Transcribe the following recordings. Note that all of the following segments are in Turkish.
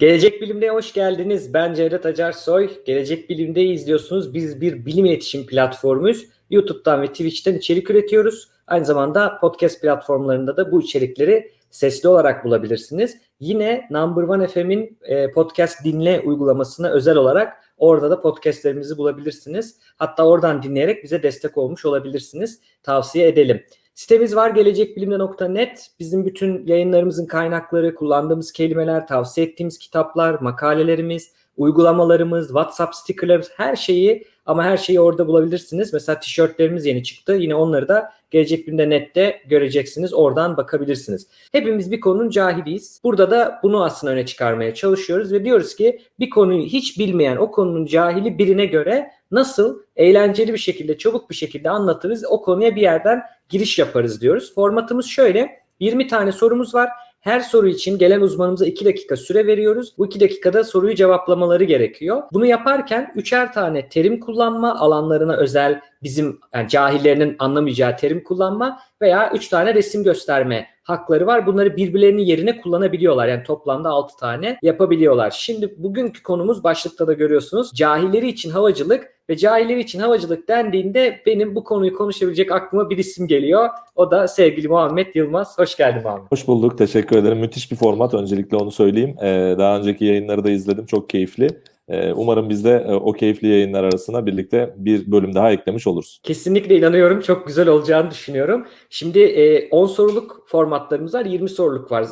Gelecek Bilim'de hoş geldiniz. Ben Cevdet Acarsoy. Gelecek Bilim'de izliyorsunuz. Biz bir bilim iletişim platformuyuz. YouTube'dan ve Twitch'ten içerik üretiyoruz. Aynı zamanda podcast platformlarında da bu içerikleri sesli olarak bulabilirsiniz. Yine Number One FM'in e, podcast dinle uygulamasına özel olarak orada da podcastlerimizi bulabilirsiniz. Hatta oradan dinleyerek bize destek olmuş olabilirsiniz. Tavsiye edelim. Sitemiz var gelecekbilimde.net. Bizim bütün yayınlarımızın kaynakları, kullandığımız kelimeler, tavsiye ettiğimiz kitaplar, makalelerimiz, uygulamalarımız, WhatsApp stickerlarımız her şeyi ama her şeyi orada bulabilirsiniz. Mesela tişörtlerimiz yeni çıktı. Yine onları da Gelecek Bilim'de nette göreceksiniz. Oradan bakabilirsiniz. Hepimiz bir konunun cahiliyiz. Burada da bunu aslında öne çıkarmaya çalışıyoruz ve diyoruz ki bir konuyu hiç bilmeyen o konunun cahili birine göre nasıl eğlenceli bir şekilde, çabuk bir şekilde anlatırız. O konuya bir yerden giriş yaparız diyoruz. Formatımız şöyle. 20 tane sorumuz var. Her soru için gelen uzmanımıza 2 dakika süre veriyoruz. Bu 2 dakikada soruyu cevaplamaları gerekiyor. Bunu yaparken üçer tane terim kullanma, alanlarına özel bizim yani cahillerinin anlamayacağı terim kullanma veya 3 tane resim gösterme hakları var. Bunları birbirlerinin yerine kullanabiliyorlar. Yani toplamda 6 tane yapabiliyorlar. Şimdi bugünkü konumuz başlıkta da görüyorsunuz. Cahilleri için havacılık ve cahilleri için havacılık dendiğinde benim bu konuyu konuşabilecek aklıma bir isim geliyor. O da sevgili Muhammed Yılmaz. Hoş geldin Muhammed. Hoş bulduk. Teşekkür ederim. Müthiş bir format. Öncelikle onu söyleyeyim. Ee, daha önceki yayınları da izledim. Çok keyifli. Ee, umarım biz de e, o keyifli yayınlar arasına birlikte bir bölüm daha eklemiş oluruz. Kesinlikle inanıyorum. Çok güzel olacağını düşünüyorum. Şimdi 10 e, soruluk formatlarımız var. 20 soruluk var.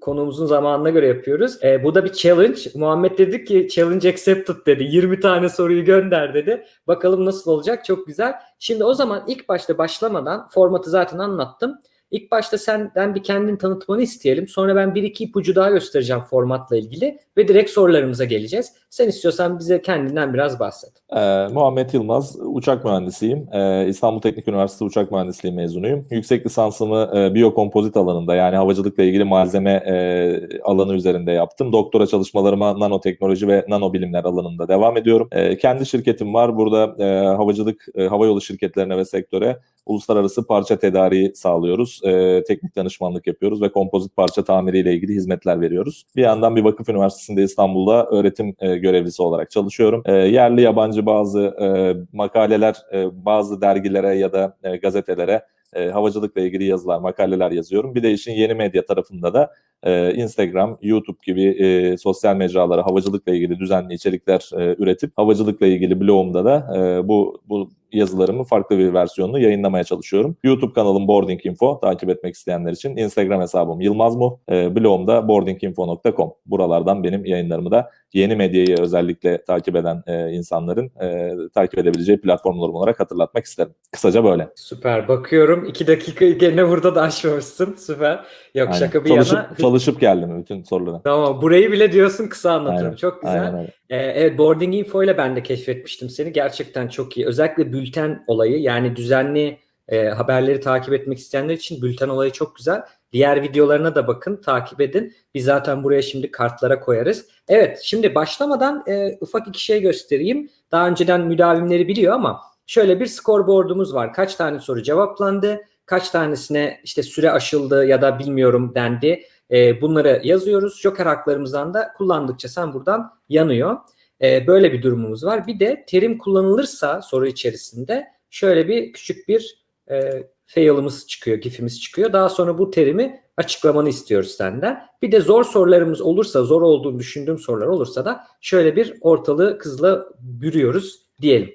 Konuğumuzun zamanına göre yapıyoruz. E, bu da bir challenge. Muhammed dedi ki challenge accepted dedi. 20 tane soruyu gönder dedi. Bakalım nasıl olacak. Çok güzel. Şimdi o zaman ilk başta başlamadan formatı zaten anlattım. İlk başta senden bir kendini tanıtmanı isteyelim. Sonra ben bir iki ipucu daha göstereceğim formatla ilgili ve direkt sorularımıza geleceğiz. Sen istiyorsan bize kendinden biraz bahset. Ee, Muhammed Yılmaz, uçak mühendisiyim. Ee, İstanbul Teknik Üniversitesi Uçak Mühendisliği mezunuyum. Yüksek lisansımı e, biyokompozit alanında yani havacılıkla ilgili malzeme e, alanı üzerinde yaptım. Doktora çalışmalarıma nanoteknoloji ve nanobilimler alanında devam ediyorum. E, kendi şirketim var. Burada e, havacılık, e, havayolu şirketlerine ve sektöre uluslararası parça tedariği sağlıyoruz. E, teknik danışmanlık yapıyoruz ve kompozit parça tamiriyle ilgili hizmetler veriyoruz. Bir yandan bir vakıf üniversitesinde İstanbul'da öğretim e, görevlisi olarak çalışıyorum. E, yerli yabancı bazı e, makaleler, e, bazı dergilere ya da e, gazetelere e, havacılıkla ilgili yazılar, makaleler yazıyorum. Bir de işin yeni medya tarafında da e, Instagram, YouTube gibi e, sosyal mecralara havacılıkla ilgili düzenli içerikler e, üretip havacılıkla ilgili blogumda da e, bu bu yazılarımın farklı bir versiyonunu yayınlamaya çalışıyorum. YouTube kanalım Boarding Info takip etmek isteyenler için. Instagram hesabım Yılmaz Mu. E, blogumda boardinginfo.com. Buralardan benim yayınlarımı da yeni medyayı özellikle takip eden e, insanların e, takip edebileceği platformlarım olarak hatırlatmak isterim. Kısaca böyle. Süper. Bakıyorum. iki dakika gene burada da aşmamışsın. Süper. Yok Aynen. şaka bir çalışıp, yana. Çalışıp geldim bütün sorulara. Tamam. Burayı bile diyorsun kısa anlatırım. Aynen. Çok güzel. Aynen Ee, evet Boarding Info ile ben de keşfetmiştim seni. Gerçekten çok iyi. Özellikle bülten olayı yani düzenli e, haberleri takip etmek isteyenler için bülten olayı çok güzel. Diğer videolarına da bakın, takip edin. Biz zaten buraya şimdi kartlara koyarız. Evet, şimdi başlamadan e, ufak iki şey göstereyim. Daha önceden müdavimleri biliyor ama şöyle bir scoreboard'umuz var. Kaç tane soru cevaplandı, kaç tanesine işte süre aşıldı ya da bilmiyorum dendi. E, bunları yazıyoruz. Joker haklarımızdan da kullandıkça sen buradan yanıyor. E, böyle bir durumumuz var. Bir de terim kullanılırsa soru içerisinde şöyle bir küçük bir e, fail'ımız çıkıyor, gifimiz çıkıyor. Daha sonra bu terimi açıklamanı istiyoruz senden. Bir de zor sorularımız olursa, zor olduğunu düşündüğüm sorular olursa da şöyle bir ortalığı kızla bürüyoruz diyelim.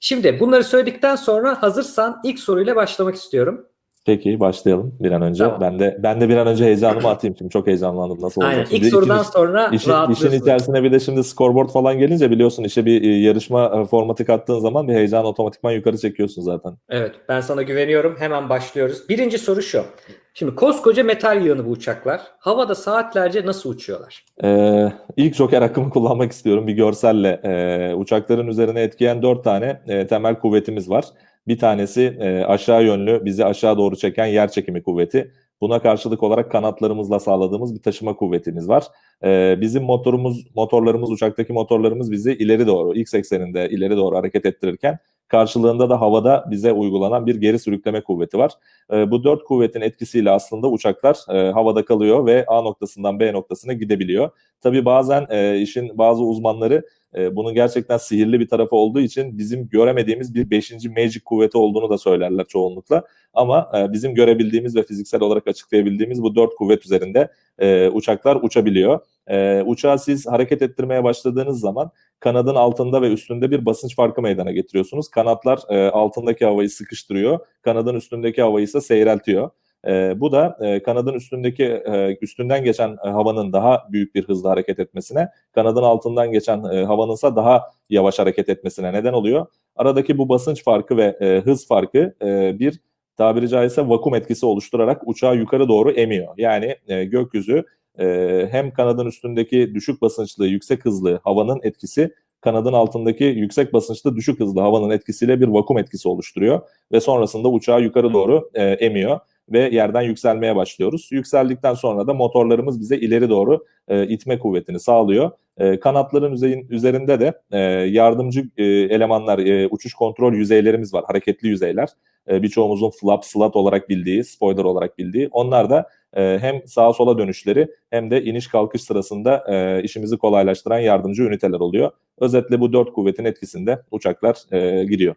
Şimdi bunları söyledikten sonra hazırsan ilk soruyla başlamak istiyorum. Peki başlayalım bir an önce. Tamam. Ben de ben de bir an önce heyecanımı atayım şimdi çok heyecanlandım nasıl olacak. Aynen. İlk sorudan iş, sonra işin, işin içerisine bir de şimdi scoreboard falan gelince biliyorsun işe bir e, yarışma e, formatı kattığın zaman bir heyecan otomatikman yukarı çekiyorsun zaten. Evet ben sana güveniyorum. Hemen başlıyoruz. Birinci soru şu. Şimdi koskoca metal yığını bu uçaklar. Havada saatlerce nasıl uçuyorlar? Ee, ilk joker hakkımı kullanmak istiyorum bir görselle. Ee, uçakların üzerine etkileyen dört tane e, temel kuvvetimiz var. Bir tanesi e, aşağı yönlü bizi aşağı doğru çeken yer çekimi kuvveti. Buna karşılık olarak kanatlarımızla sağladığımız bir taşıma kuvvetimiz var. Ee, bizim motorumuz, motorlarımız, uçaktaki motorlarımız bizi ileri doğru, X ekseninde ileri doğru hareket ettirirken Karşılığında da havada bize uygulanan bir geri sürükleme kuvveti var. E, bu dört kuvvetin etkisiyle aslında uçaklar e, havada kalıyor ve A noktasından B noktasına gidebiliyor. Tabii bazen e, işin bazı uzmanları e, bunun gerçekten sihirli bir tarafı olduğu için bizim göremediğimiz bir beşinci magic kuvveti olduğunu da söylerler çoğunlukla. Ama e, bizim görebildiğimiz ve fiziksel olarak açıklayabildiğimiz bu dört kuvvet üzerinde e, uçaklar uçabiliyor. E, uçağı siz hareket ettirmeye başladığınız zaman kanadın altında ve üstünde bir basınç farkı meydana getiriyorsunuz. Kanatlar e, altındaki havayı sıkıştırıyor, kanadın üstündeki havayı ise seyreltiyor. E, bu da e, kanadın üstündeki e, üstünden geçen e, havanın daha büyük bir hızla hareket etmesine, kanadın altından geçen e, havanınsa daha yavaş hareket etmesine neden oluyor. Aradaki bu basınç farkı ve e, hız farkı e, bir tabiri caizse vakum etkisi oluşturarak uçağı yukarı doğru emiyor. Yani e, gökyüzü e, hem kanadın üstündeki düşük basınçlı, yüksek hızlı havanın etkisi kanadın altındaki yüksek basınçlı düşük hızlı havanın etkisiyle bir vakum etkisi oluşturuyor ve sonrasında uçağı yukarı doğru e, emiyor ve yerden yükselmeye başlıyoruz. Yükseldikten sonra da motorlarımız bize ileri doğru e, itme kuvvetini sağlıyor. E, kanatların üzerinde de e, yardımcı e, elemanlar, e, uçuş kontrol yüzeylerimiz var, hareketli yüzeyler. E, birçoğumuzun flap, slat olarak bildiği, spoiler olarak bildiği. Onlar da e, hem sağa sola dönüşleri hem de iniş kalkış sırasında e, işimizi kolaylaştıran yardımcı üniteler oluyor. Özetle bu dört kuvvetin etkisinde uçaklar e, gidiyor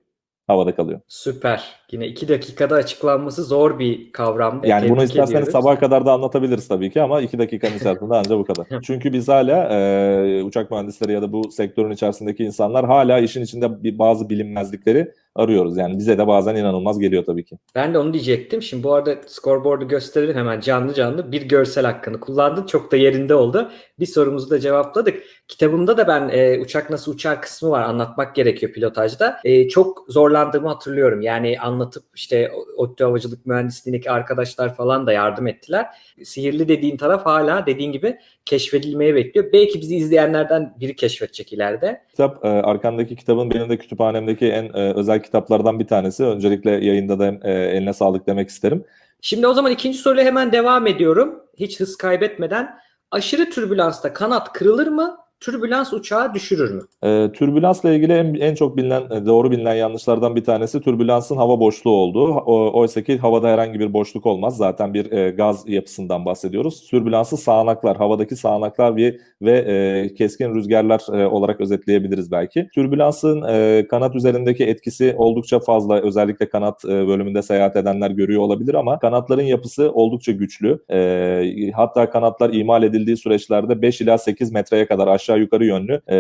havada kalıyor. Süper. Yine iki dakikada açıklanması zor bir kavramdı. Yani bunu isterseniz sabaha kadar da anlatabiliriz tabii ki ama iki dakikanın içerisinde ancak bu kadar. Çünkü biz hala e, uçak mühendisleri ya da bu sektörün içerisindeki insanlar hala işin içinde bir, bazı bilinmezlikleri arıyoruz. Yani bize de bazen inanılmaz geliyor tabii ki. Ben de onu diyecektim. Şimdi bu arada scoreboard'u gösterelim hemen canlı canlı. Bir görsel hakkını kullandın. Çok da yerinde oldu. Bir sorumuzu da cevapladık. Kitabımda da ben e, uçak nasıl uçar kısmı var. Anlatmak gerekiyor pilotajda. E, çok zorlandığımı hatırlıyorum. Yani anlatıp işte ODTÜ Havacılık Mühendisliğindeki arkadaşlar falan da yardım ettiler. Sihirli dediğin taraf hala dediğin gibi keşfedilmeye bekliyor. Belki bizi izleyenlerden biri keşfedecek ileride. Kitap e, arkandaki kitabın benim de kütüphanemdeki en e, özel kitaplardan bir tanesi. Öncelikle yayında da e, eline sağlık demek isterim. Şimdi o zaman ikinci soruyla hemen devam ediyorum. Hiç hız kaybetmeden. Aşırı türbülansta kanat kırılır mı? Türbülans uçağı düşürür mü? E, türbülansla ilgili en, en çok bilinen, e, doğru bilinen yanlışlardan bir tanesi türbülansın hava boşluğu olduğu. Oysa ki havada herhangi bir boşluk olmaz. Zaten bir e, gaz yapısından bahsediyoruz. Türbülansı sağanaklar, havadaki sağanaklar ve, ve e, keskin rüzgarlar e, olarak özetleyebiliriz belki. Türbülansın e, kanat üzerindeki etkisi oldukça fazla. Özellikle kanat e, bölümünde seyahat edenler görüyor olabilir ama kanatların yapısı oldukça güçlü. E, hatta kanatlar imal edildiği süreçlerde 5 ila 8 metreye kadar aşağı aşağı yukarı yönlü e,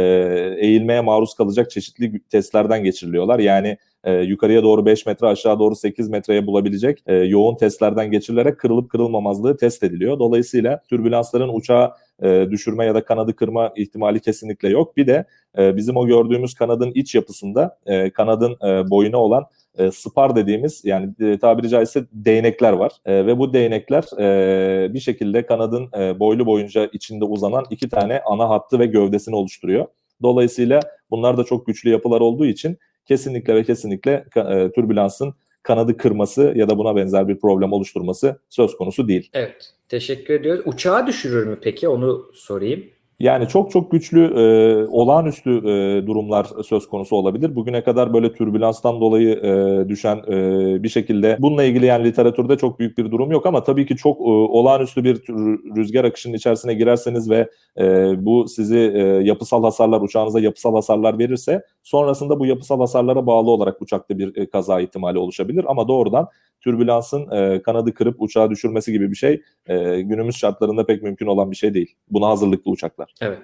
eğilmeye maruz kalacak çeşitli testlerden geçiriliyorlar. Yani e, yukarıya doğru 5 metre aşağı doğru 8 metreye bulabilecek e, yoğun testlerden geçirilerek kırılıp kırılmamazlığı test ediliyor. Dolayısıyla türbülansların uçağı e, düşürme ya da kanadı kırma ihtimali kesinlikle yok. Bir de e, bizim o gördüğümüz kanadın iç yapısında e, kanadın e, boyuna olan e, spar dediğimiz yani e, tabiri caizse değnekler var ve bu değnekler bir şekilde kanadın e, boylu boyunca içinde uzanan iki tane ana hattı ve gövdesini oluşturuyor. Dolayısıyla bunlar da çok güçlü yapılar olduğu için kesinlikle ve kesinlikle e, türbülansın kanadı kırması ya da buna benzer bir problem oluşturması söz konusu değil. Evet. Teşekkür ediyoruz. Uçağı düşürür mü peki? Onu sorayım. Yani çok çok güçlü, e, olağanüstü e, durumlar söz konusu olabilir. Bugüne kadar böyle türbülanstan dolayı e, düşen e, bir şekilde bununla ilgili yani literatürde çok büyük bir durum yok ama tabii ki çok e, olağanüstü bir rüzgar akışının içerisine girerseniz ve e, bu sizi e, yapısal hasarlar, uçağınıza yapısal hasarlar verirse sonrasında bu yapısal hasarlara bağlı olarak uçakta bir e, kaza ihtimali oluşabilir ama doğrudan türbülansın e, kanadı kırıp uçağı düşürmesi gibi bir şey e, günümüz şartlarında pek mümkün olan bir şey değil. Buna hazırlıklı uçaklar. Evet.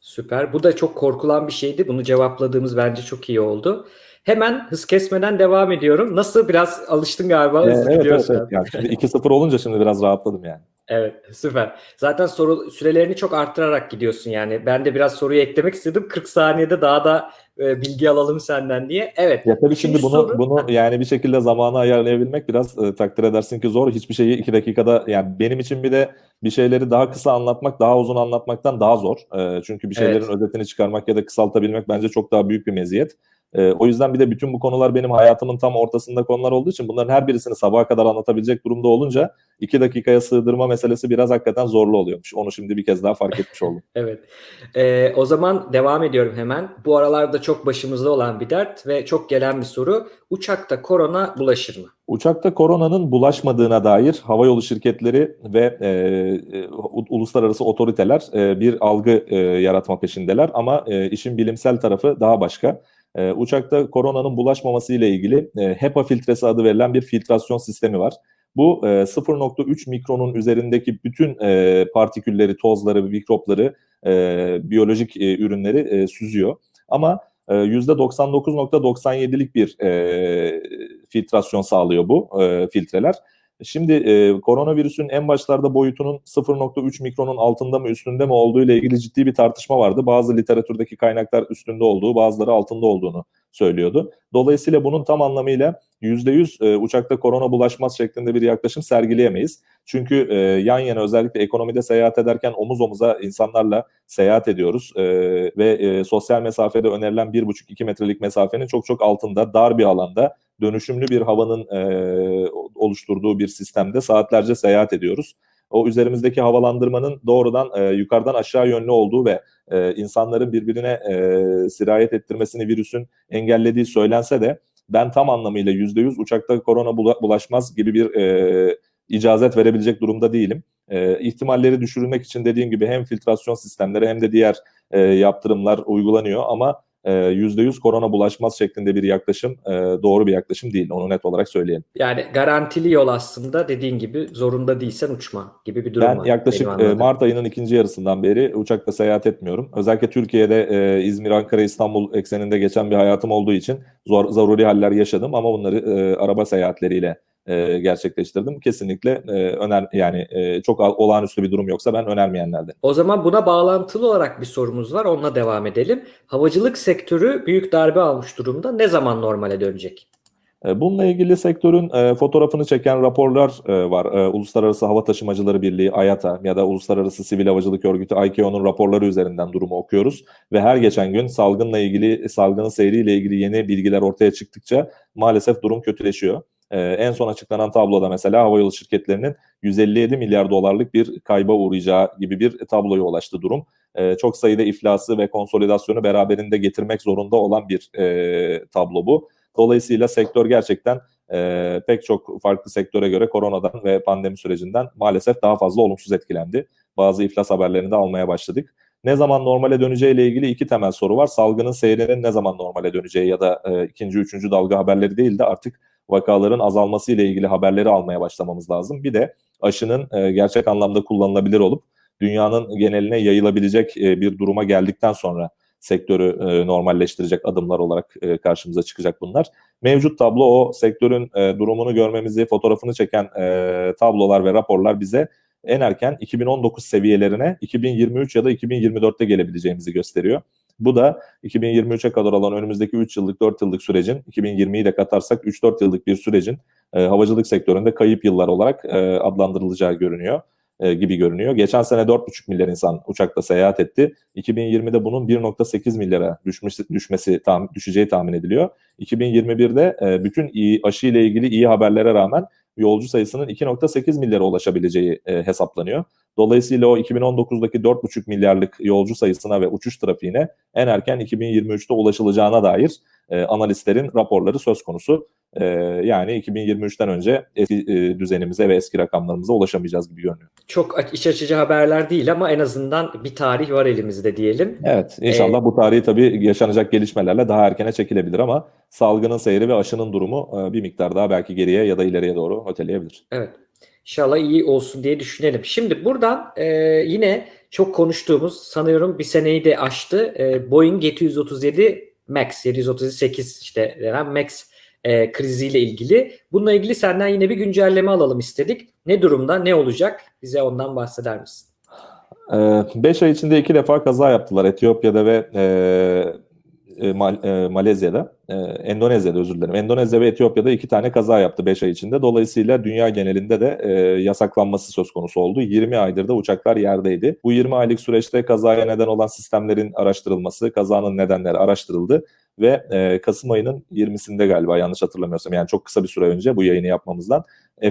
Süper. Bu da çok korkulan bir şeydi. Bunu cevapladığımız bence çok iyi oldu. Hemen hız kesmeden devam ediyorum. Nasıl biraz alıştın galiba. Ee, evet, evet, evet. Yani şimdi 2-0 olunca şimdi biraz rahatladım yani. Evet süper. Zaten soru sürelerini çok arttırarak gidiyorsun yani. Ben de biraz soruyu eklemek istedim. 40 saniyede daha da e, bilgi alalım senden diye. Evet. Ya tabii şimdi bunu soru... bunu yani bir şekilde zamanı ayarlayabilmek biraz e, takdir edersin ki zor. Hiçbir şeyi 2 dakikada yani benim için bir de bir şeyleri daha kısa anlatmak daha uzun anlatmaktan daha zor. E, çünkü bir şeylerin evet. özetini çıkarmak ya da kısaltabilmek bence çok daha büyük bir meziyet. E, o yüzden bir de bütün bu konular benim hayatımın tam ortasında konular olduğu için bunların her birisini sabaha kadar anlatabilecek durumda olunca iki dakikaya sığdırma meselesi biraz hakikaten zorlu oluyormuş. Onu şimdi bir kez daha fark etmiş oldum. evet. Ee, o zaman devam ediyorum hemen. Bu aralarda çok başımızda olan bir dert ve çok gelen bir soru. Uçakta korona bulaşır mı? Uçakta koronanın bulaşmadığına dair havayolu şirketleri ve e, e, uluslararası otoriteler e, bir algı e, yaratma peşindeler ama e, işin bilimsel tarafı daha başka. E, uçakta koronanın bulaşmaması ile ilgili e, HEPA filtresi adı verilen bir filtrasyon sistemi var. Bu e, 0.3 mikronun üzerindeki bütün e, partikülleri, tozları, mikropları, e, biyolojik e, ürünleri e, süzüyor. Ama %99.97'lik bir e, filtrasyon sağlıyor bu e, filtreler. Şimdi e, koronavirüsün en başlarda boyutunun 0.3 mikronun altında mı üstünde mi olduğu ile ilgili ciddi bir tartışma vardı. Bazı literatürdeki kaynaklar üstünde olduğu, bazıları altında olduğunu söylüyordu. Dolayısıyla bunun tam anlamıyla %100 e, uçakta korona bulaşmaz şeklinde bir yaklaşım sergileyemeyiz. Çünkü e, yan yana özellikle ekonomide seyahat ederken omuz omuza insanlarla seyahat ediyoruz e, ve sosyal mesafede önerilen 1,5-2 metrelik mesafenin çok çok altında dar bir alanda dönüşümlü bir havanın oluşturduğu bir sistemde saatlerce seyahat ediyoruz. O üzerimizdeki havalandırmanın doğrudan e, yukarıdan aşağı yönlü olduğu ve e, insanların birbirine e, sirayet ettirmesini virüsün engellediği söylense de ben tam anlamıyla %100 uçakta korona bulaşmaz gibi bir e, icazet verebilecek durumda değilim. E, ihtimalleri düşürmek için dediğim gibi hem filtrasyon sistemleri hem de diğer e, yaptırımlar uygulanıyor ama %100 korona bulaşmaz şeklinde bir yaklaşım doğru bir yaklaşım değil. Onu net olarak söyleyelim. Yani garantili yol aslında dediğin gibi zorunda değilsen uçma gibi bir durum ben var. Ben yaklaşık Mart ayının ikinci yarısından beri uçakla seyahat etmiyorum. Özellikle Türkiye'de İzmir, Ankara, İstanbul ekseninde geçen bir hayatım olduğu için zor, zaruri haller yaşadım ama bunları araba seyahatleriyle e, gerçekleştirdim. Kesinlikle e, öner yani e, çok olağanüstü bir durum yoksa ben önermeyenlerden. O zaman buna bağlantılı olarak bir sorumuz var. Onunla devam edelim. Havacılık sektörü büyük darbe almış durumda. Ne zaman normale dönecek? E, bununla ilgili sektörün e, fotoğrafını çeken raporlar e, var. E, Uluslararası Hava Taşımacıları Birliği IATA ya da Uluslararası Sivil Havacılık Örgütü ICAO'nun raporları üzerinden durumu okuyoruz ve her geçen gün salgınla ilgili salgının seyriyle ilgili yeni bilgiler ortaya çıktıkça maalesef durum kötüleşiyor. Ee, en son açıklanan tabloda mesela havayolu şirketlerinin 157 milyar dolarlık bir kayba uğrayacağı gibi bir tabloya ulaştı durum. Ee, çok sayıda iflası ve konsolidasyonu beraberinde getirmek zorunda olan bir e, tablo bu. Dolayısıyla sektör gerçekten e, pek çok farklı sektöre göre koronadan ve pandemi sürecinden maalesef daha fazla olumsuz etkilendi. Bazı iflas haberlerini de almaya başladık. Ne zaman normale döneceği ile ilgili iki temel soru var. Salgının seyrinin ne zaman normale döneceği ya da e, ikinci, üçüncü dalga haberleri değil de artık vakaların azalması ile ilgili haberleri almaya başlamamız lazım. Bir de aşının e, gerçek anlamda kullanılabilir olup dünyanın geneline yayılabilecek e, bir duruma geldikten sonra sektörü e, normalleştirecek adımlar olarak karşımıza çıkacak bunlar. Mevcut tablo o sektörün durumunu görmemizi, fotoğrafını çeken tablolar ve raporlar bize en erken 2019 seviyelerine 2023 ya da 2024'te gelebileceğimizi gösteriyor. Bu da 2023'e kadar olan önümüzdeki 3 yıllık 4 yıllık sürecin 2020'yi de katarsak 3-4 yıllık bir sürecin e, havacılık sektöründe kayıp yıllar olarak e, adlandırılacağı görünüyor e, gibi görünüyor. Geçen sene 4,5 milyar insan uçakla seyahat etti. 2020'de bunun 1,8 milyara düşmesi, düşmesi tam, düşeceği tahmin ediliyor. 2021'de e, bütün iyi, aşı ile ilgili iyi haberlere rağmen yolcu sayısının 2.8 milyara ulaşabileceği e, hesaplanıyor. Dolayısıyla o 2019'daki 4,5 milyarlık yolcu sayısına ve uçuş trafiğine en erken 2023'te ulaşılacağına dair e, analistlerin raporları söz konusu. E, yani 2023'ten önce eski e, düzenimize ve eski rakamlarımıza ulaşamayacağız gibi görünüyor. Çok iç açıcı haberler değil ama en azından bir tarih var elimizde diyelim. Evet inşallah ee, bu tarihi tabii yaşanacak gelişmelerle daha erkene çekilebilir ama salgının seyri ve aşının durumu e, bir miktar daha belki geriye ya da ileriye doğru öteleyebilir. Evet. İnşallah iyi olsun diye düşünelim. Şimdi buradan e, yine çok konuştuğumuz sanıyorum bir seneyi de aştı. E, Boeing 737 Max 738 işte denen Max e, kriziyle ilgili. Bununla ilgili senden yine bir güncelleme alalım istedik. Ne durumda, ne olacak? Bize ondan bahseder misin? 5 ay içinde iki defa kaza yaptılar Etiyopya'da ve e, e, e, Malezya'da, e, Endonezya'da özür dilerim. Endonezya ve Etiyopya'da iki tane kaza yaptı 5 ay içinde. Dolayısıyla dünya genelinde de e, yasaklanması söz konusu oldu. 20 aydır da uçaklar yerdeydi. Bu 20 aylık süreçte kazaya neden olan sistemlerin araştırılması, kazanın nedenleri araştırıldı ve Kasım ayının 20'sinde galiba yanlış hatırlamıyorsam yani çok kısa bir süre önce bu yayını yapmamızdan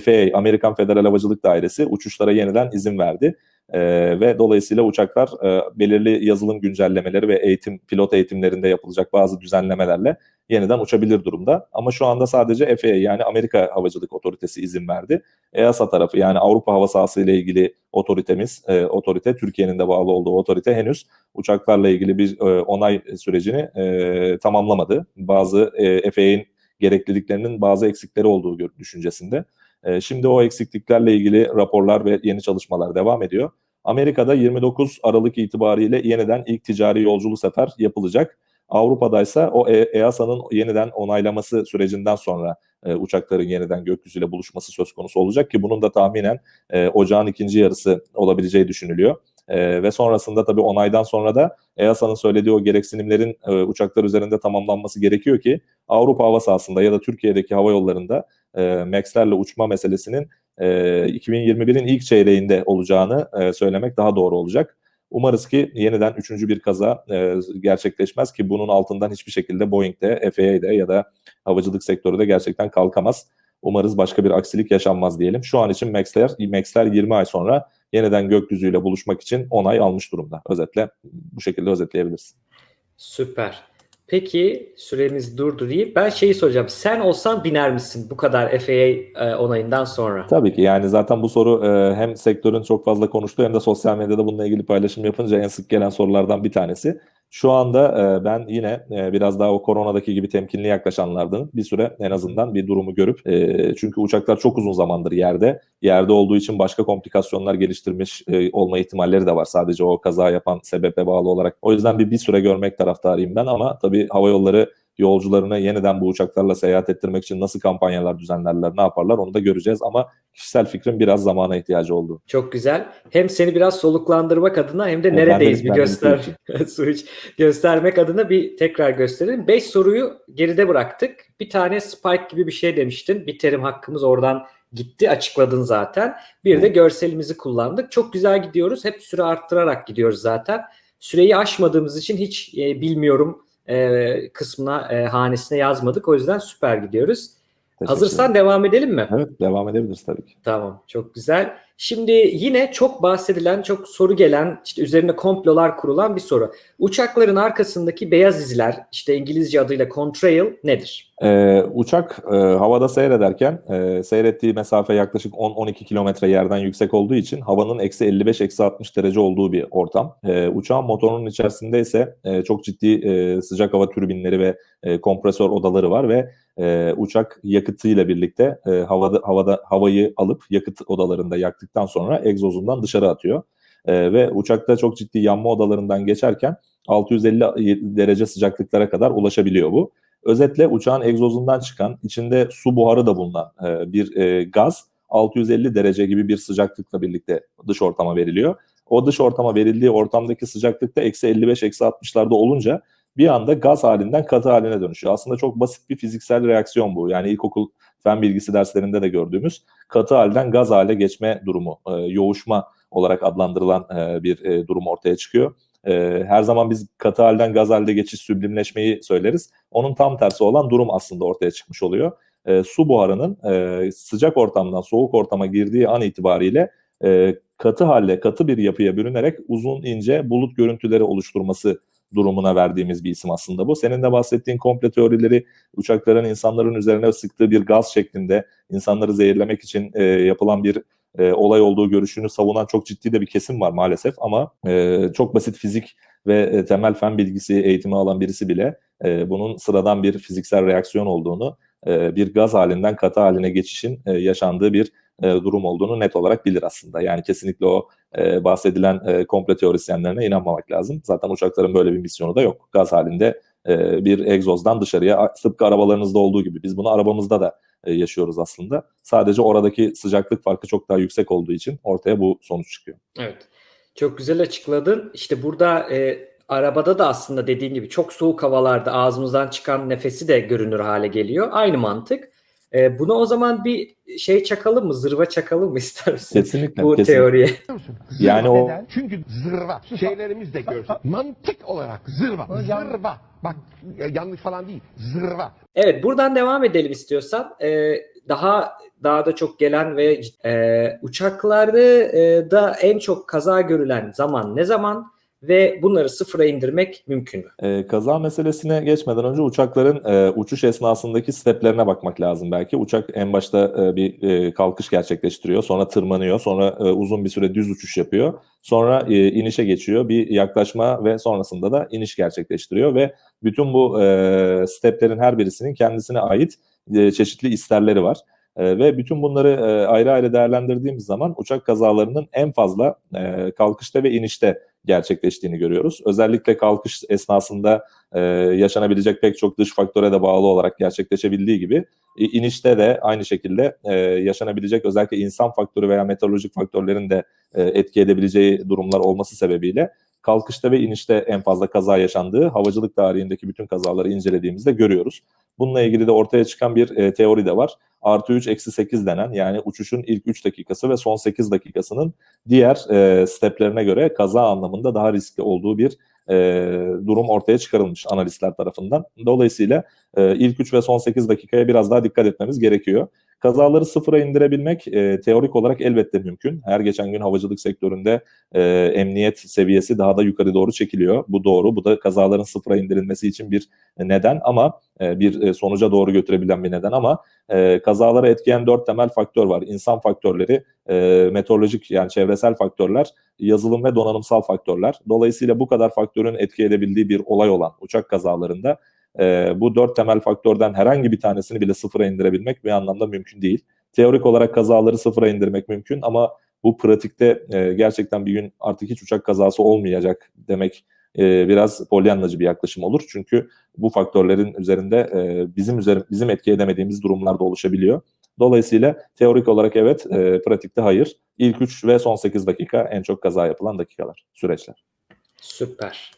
FAA Amerikan Federal Havacılık Dairesi uçuşlara yeniden izin verdi. E, ve dolayısıyla uçaklar e, belirli yazılım güncellemeleri ve eğitim pilot eğitimlerinde yapılacak bazı düzenlemelerle yeniden uçabilir durumda. Ama şu anda sadece FAA yani Amerika Havacılık Otoritesi izin verdi. EASA tarafı yani Avrupa hava sahası ile ilgili otoritemiz, e, otorite Türkiye'nin de bağlı olduğu otorite henüz uçaklarla ilgili bir e, onay sürecini e, tamamlamadı. Bazı e, FAA'nin gerekliliklerinin bazı eksikleri olduğu düşüncesinde. E, şimdi o eksikliklerle ilgili raporlar ve yeni çalışmalar devam ediyor. Amerika'da 29 Aralık itibariyle yeniden ilk ticari yolculu sefer yapılacak. Avrupa'daysa o EASA'nın yeniden onaylaması sürecinden sonra e, uçakların yeniden gökyüzüyle buluşması söz konusu olacak ki bunun da tahminen e, ocağın ikinci yarısı olabileceği düşünülüyor. E, ve sonrasında tabii onaydan sonra da EASA'nın söylediği o gereksinimlerin e, uçaklar üzerinde tamamlanması gerekiyor ki Avrupa hava sahasında ya da Türkiye'deki hava yollarında e, MAX'lerle uçma meselesinin e, 2021'in ilk çeyreğinde olacağını e, söylemek daha doğru olacak. Umarız ki yeniden üçüncü bir kaza e, gerçekleşmez ki bunun altından hiçbir şekilde Boeing'de, FAA'de ya da havacılık sektörü de gerçekten kalkamaz. Umarız başka bir aksilik yaşanmaz diyelim. Şu an için Max'ler, Max'ler 20 ay sonra yeniden gökyüzüyle buluşmak için onay almış durumda. Özetle bu şekilde özetleyebilirsin. Süper. Peki süremiz durdu deyip ben şeyi soracağım. Sen olsan biner misin bu kadar FAA e, onayından sonra? Tabii ki yani zaten bu soru e, hem sektörün çok fazla konuştuğu hem de sosyal medyada bununla ilgili paylaşım yapınca en sık gelen sorulardan bir tanesi. Şu anda e, ben yine e, biraz daha o koronadaki gibi temkinli yaklaşanlardan bir süre en azından bir durumu görüp e, çünkü uçaklar çok uzun zamandır yerde. Yerde olduğu için başka komplikasyonlar geliştirmiş olma ihtimalleri de var sadece o kaza yapan sebebe bağlı olarak. O yüzden bir bir süre görmek taraftarıyım ben ama tabii hava yolları yolcularını yeniden bu uçaklarla seyahat ettirmek için nasıl kampanyalar düzenlerler, ne yaparlar onu da göreceğiz ama kişisel fikrim biraz zamana ihtiyacı oldu. Çok güzel. Hem seni biraz soluklandırmak adına hem de evet, neredeyiz de, bir göster su iç göstermek adına bir tekrar gösterelim. 5 soruyu geride bıraktık. Bir tane spike gibi bir şey demiştin. Bir terim hakkımız oradan gitti açıkladın zaten. Bir de görselimizi kullandık. Çok güzel gidiyoruz. Hep süre arttırarak gidiyoruz zaten. Süreyi aşmadığımız için hiç e, bilmiyorum e, kısmına e, hanesine yazmadık. O yüzden süper gidiyoruz. Hazırsan devam edelim mi? Evet devam edebiliriz tabii ki. Tamam çok güzel. Şimdi yine çok bahsedilen, çok soru gelen, işte üzerine komplolar kurulan bir soru. Uçakların arkasındaki beyaz izler, işte İngilizce adıyla contrail nedir? Ee, uçak e, havada seyrederken e, seyrettiği mesafe yaklaşık 10-12 kilometre yerden yüksek olduğu için havanın eksi 55-60 derece olduğu bir ortam. E, uçağın motorunun içerisinde ise e, çok ciddi e, sıcak hava türbinleri ve e, kompresör odaları var ve e, uçak yakıtıyla birlikte e, havada havada havayı alıp yakıt odalarında yaktıktan sonra egzozundan dışarı atıyor. E, ve uçakta çok ciddi yanma odalarından geçerken 650 derece sıcaklıklara kadar ulaşabiliyor bu. Özetle uçağın egzozundan çıkan, içinde su buharı da bulunan e, bir e, gaz 650 derece gibi bir sıcaklıkla birlikte dış ortama veriliyor. O dış ortama verildiği ortamdaki sıcaklıkta eksi 55 eksi 60'larda olunca bir anda gaz halinden katı haline dönüşüyor. Aslında çok basit bir fiziksel reaksiyon bu. Yani ilkokul fen bilgisi derslerinde de gördüğümüz katı halden gaz hale geçme durumu, e, yoğuşma olarak adlandırılan e, bir e, durum ortaya çıkıyor. E, her zaman biz katı halden gaz halde geçiş süblimleşmeyi söyleriz. Onun tam tersi olan durum aslında ortaya çıkmış oluyor. E, su buharının e, sıcak ortamdan soğuk ortama girdiği an itibariyle e, katı halle, katı bir yapıya bürünerek uzun ince bulut görüntüleri oluşturması durumuna verdiğimiz bir isim aslında bu. Senin de bahsettiğin komple teorileri uçakların insanların üzerine sıktığı bir gaz şeklinde insanları zehirlemek için e, yapılan bir e, olay olduğu görüşünü savunan çok ciddi de bir kesim var maalesef ama e, çok basit fizik ve e, temel fen bilgisi eğitimi alan birisi bile e, bunun sıradan bir fiziksel reaksiyon olduğunu, e, bir gaz halinden katı haline geçişin e, yaşandığı bir e, durum olduğunu net olarak bilir aslında. Yani kesinlikle o e, bahsedilen e, komple teorisyenlerine inanmamak lazım. Zaten uçakların böyle bir misyonu da yok. Gaz halinde e, bir egzozdan dışarıya tıpkı arabalarınızda olduğu gibi biz bunu arabamızda da e, yaşıyoruz aslında. Sadece oradaki sıcaklık farkı çok daha yüksek olduğu için ortaya bu sonuç çıkıyor. Evet. Çok güzel açıkladın. İşte burada e, arabada da aslında dediğin gibi çok soğuk havalarda ağzımızdan çıkan nefesi de görünür hale geliyor. Aynı mantık. E, buna o zaman bir şey çakalım mı? Zırva çakalım mı ister misin? Kesinlikle. Bu kesinlikle. teoriye. Yani o- Neden? Çünkü zırva. Şeylerimiz de görsün. Mantık olarak zırva. Zırva. Bak ya- yanlış falan değil. Zırva. Evet buradan devam edelim istiyorsan. Ee, daha daha da çok gelen ve e, uçaklarda e, da en çok kaza görülen zaman ne zaman ve bunları sıfıra indirmek mümkün mü? E, kaza meselesine geçmeden önce uçakların e, uçuş esnasındaki steplerine bakmak lazım belki. Uçak en başta e, bir e, kalkış gerçekleştiriyor, sonra tırmanıyor, sonra e, uzun bir süre düz uçuş yapıyor. Sonra e, inişe geçiyor, bir yaklaşma ve sonrasında da iniş gerçekleştiriyor ve bütün bu e, steplerin her birisinin kendisine ait e, çeşitli isterleri var. E, ve bütün bunları e, ayrı ayrı değerlendirdiğimiz zaman uçak kazalarının en fazla e, kalkışta ve inişte gerçekleştiğini görüyoruz. Özellikle kalkış esnasında e, yaşanabilecek pek çok dış faktöre de bağlı olarak gerçekleşebildiği gibi inişte de aynı şekilde e, yaşanabilecek özellikle insan faktörü veya meteorolojik faktörlerin de e, etki edebileceği durumlar olması sebebiyle kalkışta ve inişte en fazla kaza yaşandığı havacılık tarihindeki bütün kazaları incelediğimizde görüyoruz. Bununla ilgili de ortaya çıkan bir e, teori de var. Artı 3 eksi 8 denen yani uçuşun ilk 3 dakikası ve son 8 dakikasının diğer e, steplerine göre kaza anlamında daha riskli olduğu bir e, durum ortaya çıkarılmış analistler tarafından. Dolayısıyla e, ilk 3 ve son 8 dakikaya biraz daha dikkat etmemiz gerekiyor. Kazaları sıfıra indirebilmek e, teorik olarak elbette mümkün. Her geçen gün havacılık sektöründe e, emniyet seviyesi daha da yukarı doğru çekiliyor. Bu doğru. Bu da kazaların sıfıra indirilmesi için bir neden ama e, bir e, sonuca doğru götürebilen bir neden ama e, kazaları etkileyen dört temel faktör var. İnsan faktörleri, e, meteorolojik yani çevresel faktörler, yazılım ve donanımsal faktörler. Dolayısıyla bu kadar faktörün etki edebildiği bir olay olan uçak kazalarında e, bu dört temel faktörden herhangi bir tanesini bile sıfıra indirebilmek bir anlamda mümkün değil. Teorik olarak kazaları sıfıra indirmek mümkün ama bu pratikte e, gerçekten bir gün artık hiç uçak kazası olmayacak demek e, biraz polyanlacı bir yaklaşım olur. Çünkü bu faktörlerin üzerinde e, bizim üzerim, bizim etki edemediğimiz durumlar da oluşabiliyor. Dolayısıyla teorik olarak evet, e, pratikte hayır. İlk 3 ve son 8 dakika en çok kaza yapılan dakikalar, süreçler. Süper.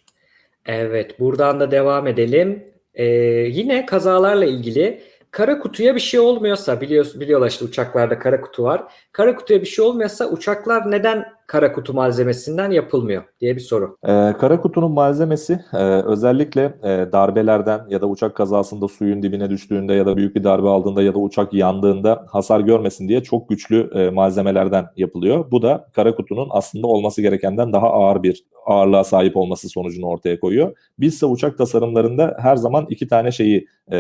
Evet buradan da devam edelim. Ee, yine kazalarla ilgili kara kutuya bir şey olmuyorsa biliyorsun biliyorlar işte uçaklarda kara kutu var. Kara kutuya bir şey olmuyorsa uçaklar neden kara kutu malzemesinden yapılmıyor diye bir soru. Ee, kara kutunun malzemesi e, özellikle e, darbelerden ya da uçak kazasında suyun dibine düştüğünde ya da büyük bir darbe aldığında ya da uçak yandığında hasar görmesin diye çok güçlü e, malzemelerden yapılıyor. Bu da kara kutunun aslında olması gerekenden daha ağır bir ağırlığa sahip olması sonucunu ortaya koyuyor. Bizse uçak tasarımlarında her zaman iki tane şeyi e,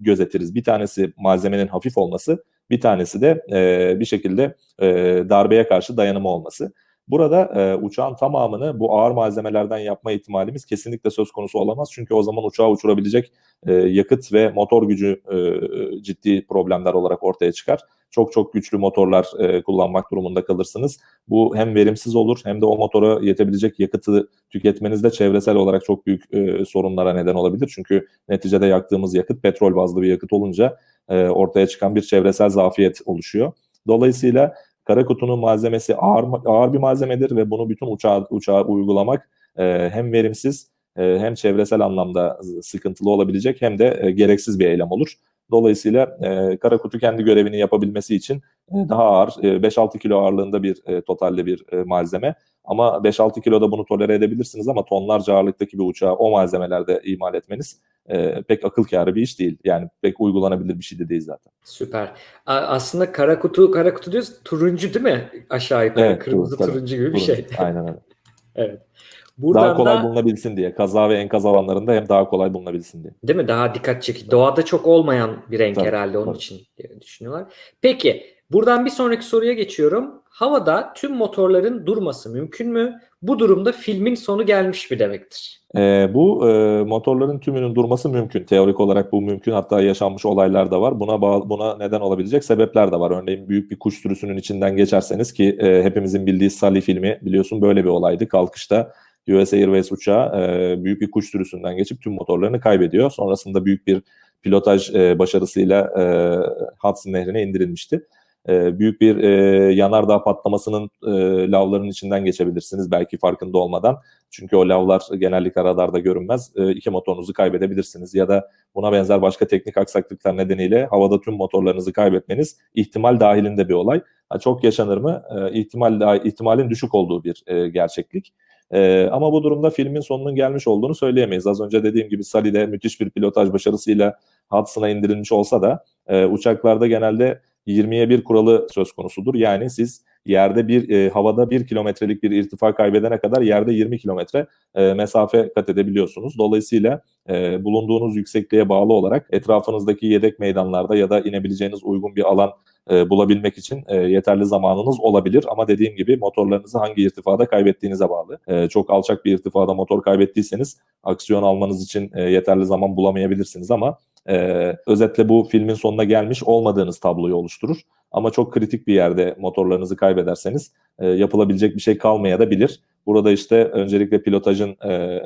gözetiriz. Bir tanesi malzemenin hafif olması, bir tanesi de e, bir şekilde e, darbeye karşı dayanımı olması. Burada e, uçağın tamamını bu ağır malzemelerden yapma ihtimalimiz kesinlikle söz konusu olamaz. Çünkü o zaman uçağı uçurabilecek e, yakıt ve motor gücü e, ciddi problemler olarak ortaya çıkar. Çok çok güçlü motorlar e, kullanmak durumunda kalırsınız. Bu hem verimsiz olur hem de o motora yetebilecek yakıtı tüketmenizde çevresel olarak çok büyük e, sorunlara neden olabilir. Çünkü neticede yaktığımız yakıt petrol bazlı bir yakıt olunca e, ortaya çıkan bir çevresel zafiyet oluşuyor. Dolayısıyla kara kutunun malzemesi ağır ağır bir malzemedir ve bunu bütün uçağa, uçağa uygulamak e, hem verimsiz e, hem çevresel anlamda sıkıntılı olabilecek hem de e, gereksiz bir eylem olur. Dolayısıyla e, kara kutu kendi görevini yapabilmesi için e, daha ağır, e, 5-6 kilo ağırlığında bir e, totalde bir e, malzeme. Ama 5-6 kiloda bunu tolere edebilirsiniz ama tonlarca ağırlıktaki bir uçağı o malzemelerde imal etmeniz e, pek akıl kârı bir iş değil. Yani pek uygulanabilir bir şey de değil zaten. Süper. A- aslında kara kutu kara kutu diyoruz turuncu değil mi? Aşağı yukarı Evet, kırmızı tabii. turuncu gibi bir Turuncu. şey. Aynen öyle. Evet. Buradan daha kolay da bulunabilsin diye. Kaza ve enkaz alanlarında hem daha kolay bulunabilsin diye. değil mi? Daha dikkat çekici. Doğada çok olmayan bir renk Tabii, herhalde onun tabii. için düşünüyorlar. Peki buradan bir sonraki soruya geçiyorum. Havada tüm motorların durması mümkün mü? Bu durumda filmin sonu gelmiş mi demektir? Ee, bu e, motorların tümünün durması mümkün. Teorik olarak bu mümkün. Hatta yaşanmış olaylar da var. Buna bağ- buna neden olabilecek sebepler de var. Örneğin büyük bir kuş sürüsünün içinden geçerseniz ki e, hepimizin bildiği Sully filmi biliyorsun böyle bir olaydı. Kalkışta US Airways uçağı e, büyük bir kuş sürüsünden geçip tüm motorlarını kaybediyor. Sonrasında büyük bir pilotaj e, başarısıyla e, Hudson Nehri'ne indirilmişti. e, büyük bir e, yanardağ patlamasının e, lavların içinden geçebilirsiniz belki farkında olmadan. Çünkü o lavlar genellikle radarda görünmez. E, iki motorunuzu kaybedebilirsiniz ya da buna benzer başka teknik aksaklıklar nedeniyle havada tüm motorlarınızı kaybetmeniz ihtimal dahilinde bir olay. Ha, çok yaşanır mı? E, ihtimal ihtimalin düşük olduğu bir e, gerçeklik. E, ama bu durumda filmin sonunun gelmiş olduğunu söyleyemeyiz. Az önce dediğim gibi Sally'de müthiş bir pilotaj başarısıyla Hudson'a indirilmiş olsa da e, uçaklarda genelde 20'ye 1 kuralı söz konusudur. Yani siz yerde bir e, havada 1 kilometrelik bir irtifa kaybedene kadar yerde 20 kilometre e, mesafe kat edebiliyorsunuz. Dolayısıyla e, bulunduğunuz yüksekliğe bağlı olarak etrafınızdaki yedek meydanlarda ya da inebileceğiniz uygun bir alan e, bulabilmek için e, yeterli zamanınız olabilir. Ama dediğim gibi motorlarınızı hangi irtifada kaybettiğinize bağlı. E, çok alçak bir irtifada motor kaybettiyseniz aksiyon almanız için e, yeterli zaman bulamayabilirsiniz ama e, özetle bu filmin sonuna gelmiş olmadığınız tabloyu oluşturur. Ama çok kritik bir yerde motorlarınızı kaybederseniz e, yapılabilecek bir şey kalmaya da bilir. Burada işte öncelikle pilotajın e,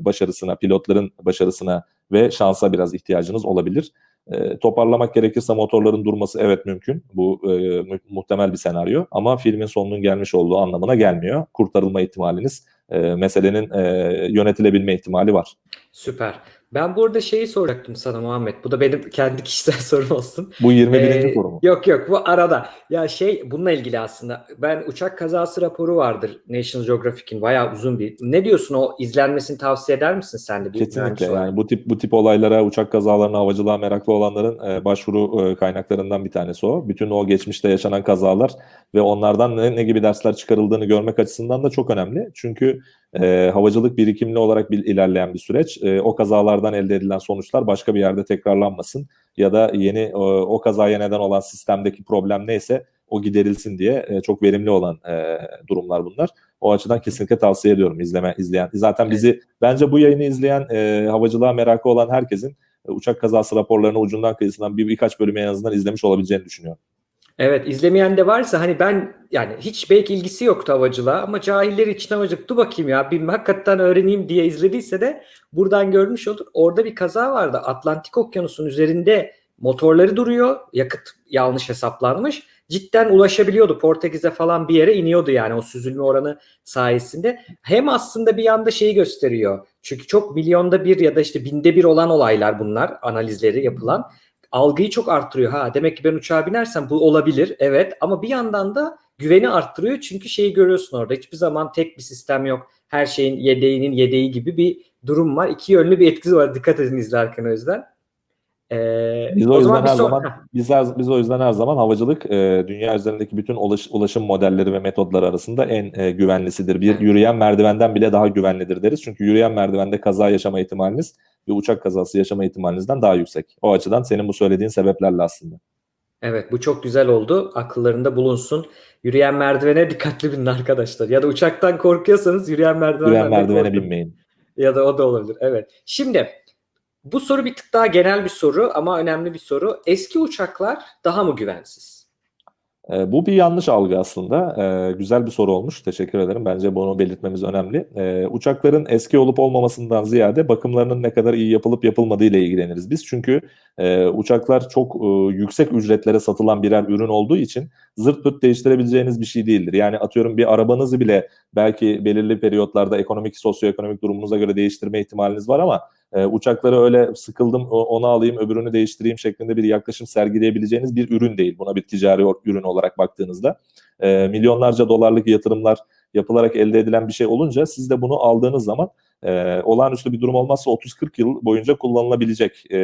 başarısına, pilotların başarısına ve şansa biraz ihtiyacınız olabilir. E, toparlamak gerekirse motorların durması evet mümkün. Bu e, mu- muhtemel bir senaryo ama filmin sonunun gelmiş olduğu anlamına gelmiyor. Kurtarılma ihtimaliniz, e, meselenin e, yönetilebilme ihtimali var. Süper. Ben burada şeyi soracaktım sana Muhammed. Bu da benim kendi kişisel sorum olsun. Bu 21. Ee, soru mu? Yok yok bu arada. Ya şey bununla ilgili aslında. Ben uçak kazası raporu vardır National Geographic'in bayağı uzun bir. Ne diyorsun o izlenmesini tavsiye eder misin sen de bir Kesinlikle yani bu tip bu tip olaylara, uçak kazalarına, havacılığa meraklı olanların e, başvuru e, kaynaklarından bir tanesi o. Bütün o geçmişte yaşanan kazalar ve onlardan ne, ne gibi dersler çıkarıldığını görmek açısından da çok önemli. Çünkü e, havacılık birikimli olarak bir ilerleyen bir süreç. E, o kazalardan elde edilen sonuçlar başka bir yerde tekrarlanmasın ya da yeni e, o kazaya neden olan sistemdeki problem neyse o giderilsin diye e, çok verimli olan e, durumlar bunlar. O açıdan kesinlikle tavsiye ediyorum izleme izleyen. Zaten bizi bence bu yayını izleyen e, havacılığa merakı olan herkesin e, uçak kazası raporlarını ucundan kıyısından bir birkaç bölümü en azından izlemiş olabileceğini düşünüyorum. Evet izlemeyen de varsa hani ben yani hiç belki ilgisi yoktu havacılığa ama cahiller için havacılık dur bakayım ya bir hakikaten öğreneyim diye izlediyse de buradan görmüş olur. Orada bir kaza vardı. Atlantik Okyanusu'nun üzerinde motorları duruyor yakıt yanlış hesaplanmış. Cidden ulaşabiliyordu. Portekiz'e falan bir yere iniyordu yani o süzülme oranı sayesinde. Hem aslında bir yanda şeyi gösteriyor. Çünkü çok milyonda bir ya da işte binde bir olan olaylar bunlar analizleri yapılan algıyı çok arttırıyor. Ha demek ki ben uçağa binersem bu olabilir. Evet ama bir yandan da güveni arttırıyor. Çünkü şeyi görüyorsun orada. Hiçbir zaman tek bir sistem yok. Her şeyin yedeğinin yedeği gibi bir durum var. İki yönlü bir etkisi var. Dikkat edin izlerken o yüzden. Ee, Biz o, yüzden bir her zaman biz, her- biz o yüzden her zaman havacılık e, dünya üzerindeki bütün ulaş- ulaşım modelleri ve metodları arasında en e, güvenlisidir. Bir yürüyen merdivenden bile daha güvenlidir deriz. Çünkü yürüyen merdivende kaza yaşama ihtimaliniz bir uçak kazası yaşama ihtimalinizden daha yüksek. O açıdan senin bu söylediğin sebeplerle aslında. Evet bu çok güzel oldu. Akıllarında bulunsun. Yürüyen merdivene dikkatli binin arkadaşlar. Ya da uçaktan korkuyorsanız yürüyen merdivenden Yürüyen merdivene korkun. binmeyin. Ya da o da olabilir. Evet. Şimdi bu soru bir tık daha genel bir soru ama önemli bir soru. Eski uçaklar daha mı güvensiz? E, bu bir yanlış algı aslında. E, güzel bir soru olmuş. Teşekkür ederim. Bence bunu belirtmemiz önemli. E, uçakların eski olup olmamasından ziyade bakımlarının ne kadar iyi yapılıp yapılmadığı ile ilgileniriz biz. Çünkü e, uçaklar çok e, yüksek ücretlere satılan birer ürün olduğu için zırt pırt değiştirebileceğiniz bir şey değildir. Yani atıyorum bir arabanızı bile belki belirli periyotlarda ekonomik, sosyoekonomik durumunuza göre değiştirme ihtimaliniz var ama e, uçakları öyle sıkıldım onu alayım öbürünü değiştireyim şeklinde bir yaklaşım sergileyebileceğiniz bir ürün değil. Buna bir ticari ürün olarak baktığınızda e, milyonlarca dolarlık yatırımlar yapılarak elde edilen bir şey olunca siz de bunu aldığınız zaman e, olağanüstü bir durum olmazsa 30-40 yıl boyunca kullanılabilecek e,